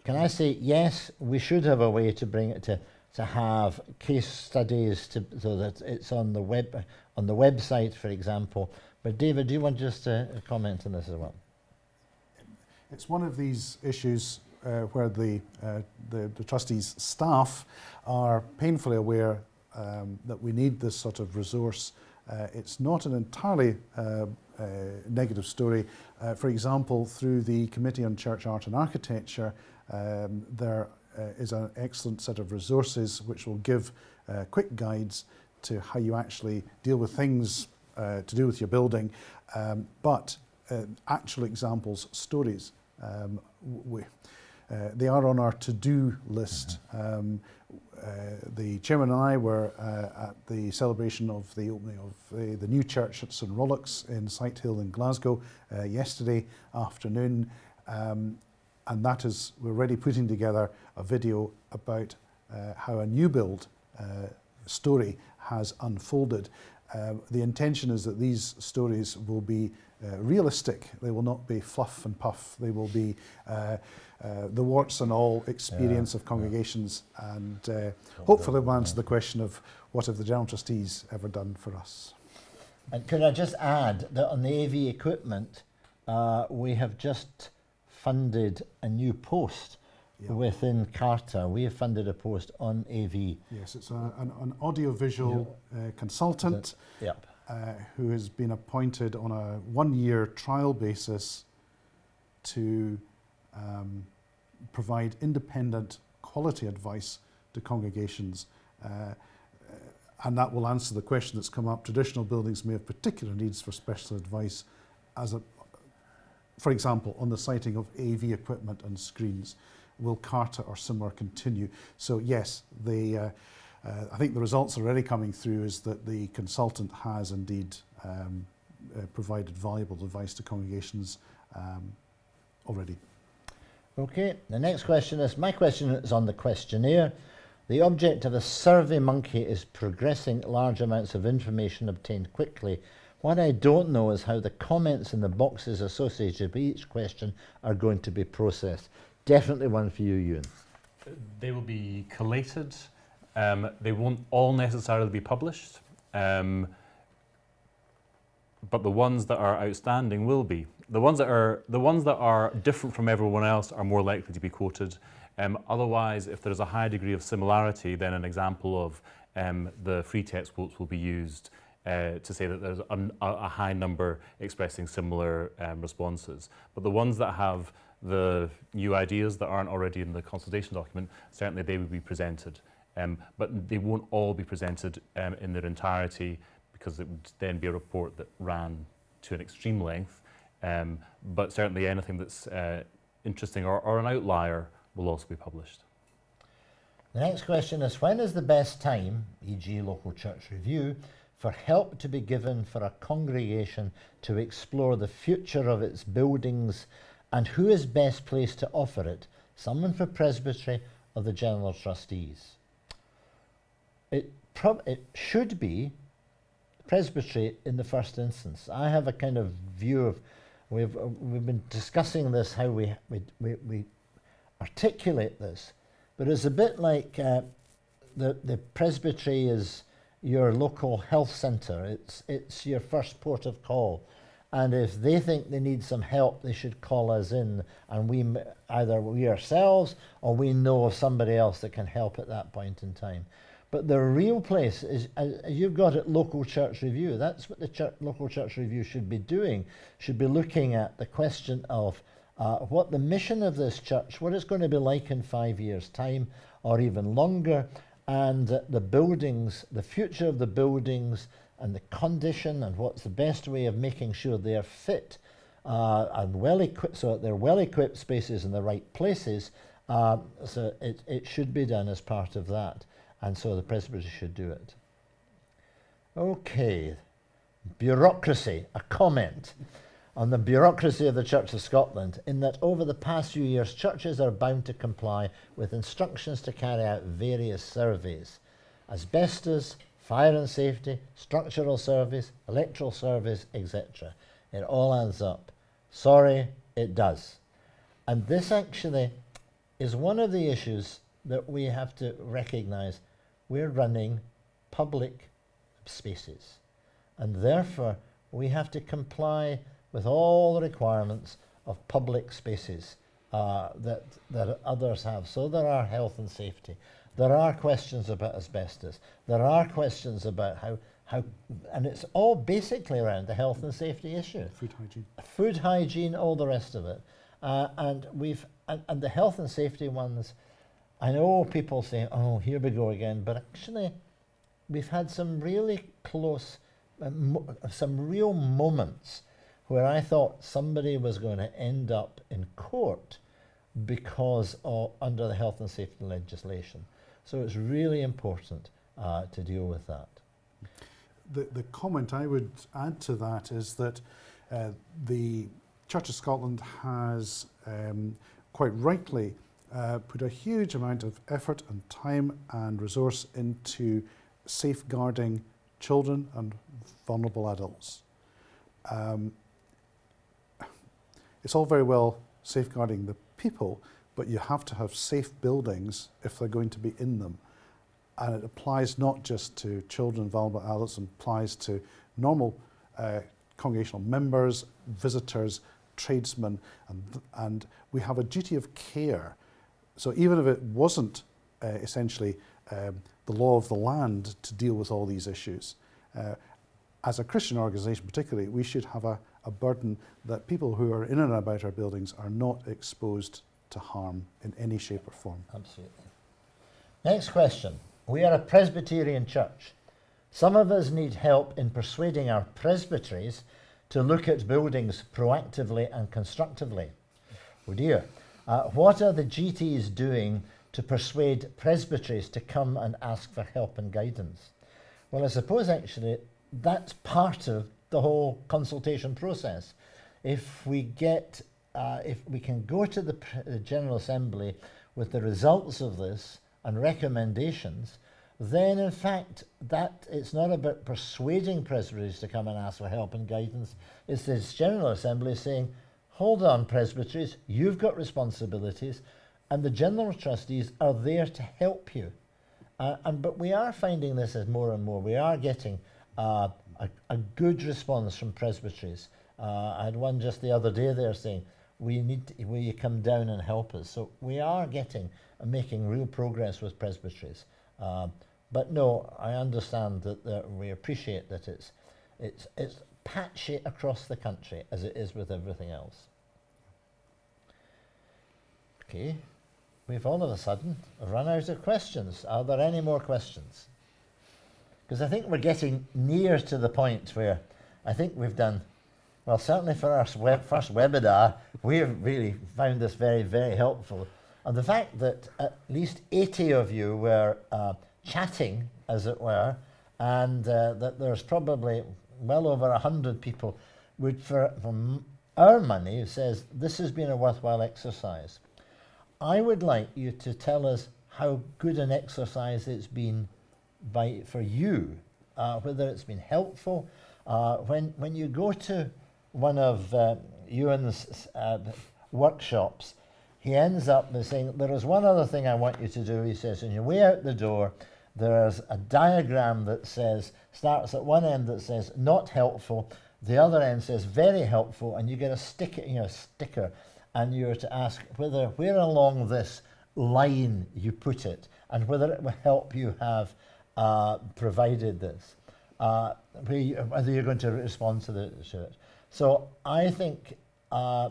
Can I say, yes, we should have a way to bring it to, to have case studies to, so that it's on the web on the website, for example. But David, do you want just to comment on this as well? It's one of these issues uh, where the, uh, the, the, trustees' staff are painfully aware um, that we need this sort of resource. Uh, it's not an entirely uh, uh, negative story. Uh, for example, through the Committee on Church Art and Architecture, um, there Uh, is an excellent set of resources which will give uh, quick guides to how you actually deal with things uh, to do with your building, um, but actual examples, stories. Um, we, uh, they are on our to-do list. Mm-hmm. Um, uh, the chairman and I were uh, at the celebration of the opening of the, the new church at St Rollox in Sighthill in Glasgow yesterday afternoon. Um, and that is we're already putting together a video about uh, how a new build uh, story has unfolded. Uh, the intention is that these stories will be uh, realistic. They will not be fluff and puff. They will be uh, uh, the warts and all experience yeah, of congregations yeah. and uh, hopefully we'll answer the question of what have the General Trustees ever done for us. And could I just add that on the AV equipment, uh, we have just funded a new post Yeah. within CARTA. We have funded a post on AV. Yes, it's a, an, an audiovisual uh, consultant Yep. uh, who has been appointed on a one-year trial basis to um, provide independent quality advice to congregations. Uh, uh, and that will answer the question that's come up. Traditional buildings may have particular needs for special advice as a, for example, on the sighting of AV equipment and screens. Will CARTA or similar continue? So yes, the, uh, uh, I think the results are already coming through is that the consultant has indeed um, uh, provided valuable advice to congregations um, already. Okay, the next question is my question is on the questionnaire. The object of a SurveyMonkey is progressing large amounts of information obtained quickly. What I don't know is how the comments in the boxes associated with each question are going to be processed. Definitely one for you, Ewan. They will be collated. Um, they won't all necessarily be published, um, but the ones that are outstanding will be. The ones that are the ones that are different from everyone else are more likely to be quoted. Um, otherwise, if there's a high degree of similarity, then an example of um, the free text quotes will be used uh, to say that there's a, a high number expressing similar um, responses. But the ones that have the new ideas that aren't already in the consultation document, certainly they will be presented. Um, but they won't all be presented um, in their entirety because it would then be a report that ran to an extreme length. Um, but certainly anything that's uh, interesting or, or an outlier will also be published. The next question is when is the best time, e.g., local church review, for help to be given for a congregation to explore the future of its buildings and who is best placed to offer it? Someone for presbytery or the general trustees? It, it should be presbytery in the first instance. I have a kind of view of we've uh, we've been discussing this how we we we, we articulate this, but it's a bit like uh, the the presbytery is your local health centre. It's it's your first port of call, and if they think they need some help, they should call us in, and we either we ourselves or we know of somebody else that can help at that point in time. But the real place is, uh, you've got it, local church review. That's what the church, local church review should be doing. Should be looking at the question of uh, what the mission of this church, what it's going to be like in five years' time, or even longer, and uh, the buildings, the future of the buildings, and the condition, and what's the best way of making sure they are fit uh, and well equipped, so that they're well equipped spaces in the right places. Uh, so it, it should be done as part of that and so the presbytery should do it. Okay, bureaucracy, a comment on the bureaucracy of the Church of Scotland, in that over the past few years, churches are bound to comply with instructions to carry out various surveys asbestos, fire and safety, structural service, electoral service, etc. It all adds up. Sorry, it does. And this actually is one of the issues that we have to recognize we're running public spaces. And therefore, we have to comply with all the requirements of public spaces uh, that, that others have. So there are health and safety. There are questions about asbestos. There are questions about how, how and it's all basically around the health and safety issue Food hygiene. food hygiene, all the rest of it. Uh, and we've and, and the health and safety ones, I know people say, "Oh, here we go again," but actually, we've had some really close, uh, mo- some real moments where I thought somebody was going to end up in court because of under the health and safety legislation. So it's really important uh, to deal with that. The, the comment I would add to that is that uh, the Church of Scotland has um, quite rightly uh, put a huge amount of effort and time and resource into safeguarding children and vulnerable adults. Um, it's all very well safeguarding the people, but you have to have safe buildings if they're going to be in them. And it applies not just to children, vulnerable adults, it applies to normal uh, congregational members, visitors, tradesmen, and, and we have a duty of care. So even if it wasn't uh, essentially um, the law of the land to deal with all these issues, uh, as a Christian organisation particularly, we should have a, a burden that people who are in and about our buildings are not exposed to harm in any shape or form. Absolutely. Next question. We are a Presbyterian church. Some of us need help in persuading our presbyteries to look at buildings proactively and constructively. Oh dear. Uh, what are the GTs doing to persuade presbyteries to come and ask for help and guidance? Well, I suppose actually that's part of the whole consultation process. If we get, uh, if we can go to the, the General Assembly with the results of this and recommendations, then in fact that it's not about persuading presbyteries to come and ask for help and guidance. It's this General Assembly saying, hold on presbyteries, you've got responsibilities and the General Trustees are there to help you. Uh, and But we are finding this as more and more. We are getting uh, a, a, good response from presbyteries. Uh, I had one just the other day there saying, we need to, will you come down and help us? So we are getting and making real progress with presbyteries. Uh, but no, I understand that, that we appreciate that it's, it's, it's patchy across the country as it is with everything else. Okay, we've all of a sudden run out of questions. Are there any more questions? Because I think we're getting near to the point where I think we've done, well, certainly for our web, first webinar, we've really found this very, very helpful. And the fact that at least 80 of you were uh, chatting, as it were, and uh, that there's probably well over 100 people would, for, from our money, says this has been a worthwhile exercise. I would like you to tell us how good an exercise it's been by, for you, uh, whether it's been helpful. Uh, when, when you go to one of uh, Ewan's uh, workshops, he ends up by saying, there is one other thing I want you to do. He says, on your way out the door, there's a diagram that says, starts at one end that says, not helpful, the other end says, very helpful, and you get a sticker, you know, sticker, and you're to ask whether, where along this line you put it, and whether it will help you have uh, provided this, uh, whether you're going to respond to, the, it. So I think uh,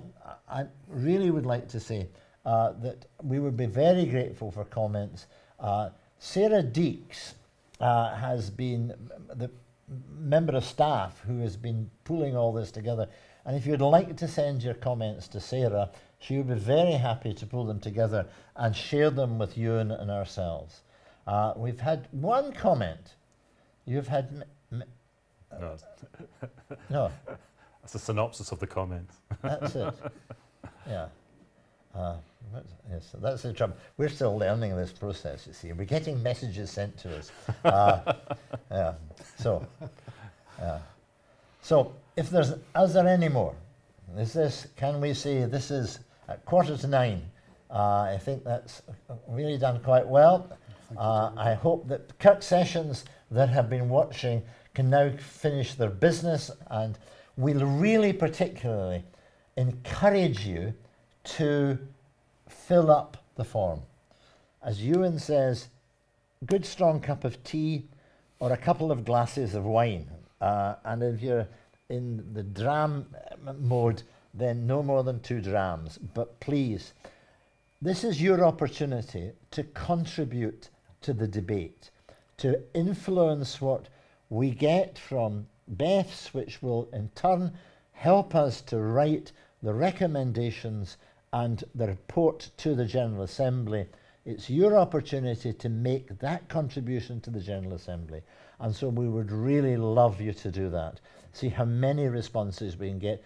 I really would like to say uh, that we would be very grateful for comments. Uh, Sarah Deeks uh, has been the member of staff who has been pulling all this together. And if you'd like to send your comments to Sarah, she would be very happy to pull them together and share them with you and, and ourselves. Uh, we've had one comment. You've had. no. no. That's a synopsis of the comment. That's it. Yeah. Uh, yes, that's the trouble. We're still learning this process, you see. We're getting messages sent to us. Uh, yeah. So, yeah. So, if there's, is there any more? Is this, can we say this is at quarter to nine? Uh, I think that's really done quite well. Uh, I hope that Kirk sessions that have been watching can now finish their business and we'll really particularly encourage you to fill up the form. As Ewan says, good strong cup of tea or a couple of glasses of wine. Uh, and if you're in the dram mode, then no more than two drams. But please, this is your opportunity to contribute to the debate, to influence what we get from BEFS, which will in turn help us to write the recommendations and the report to the General Assembly, it's your opportunity to make that contribution to the General Assembly. And so we would really love you to do that. See how many responses we can get.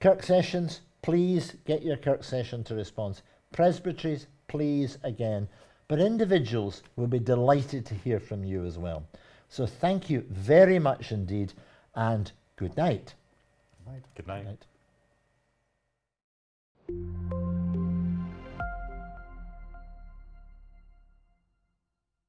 Kirk sessions, please get your Kirk session to response. Presbyteries, please again. But individuals will be delighted to hear from you as well. So thank you very much indeed, and good night. Right. Good night. Good Night.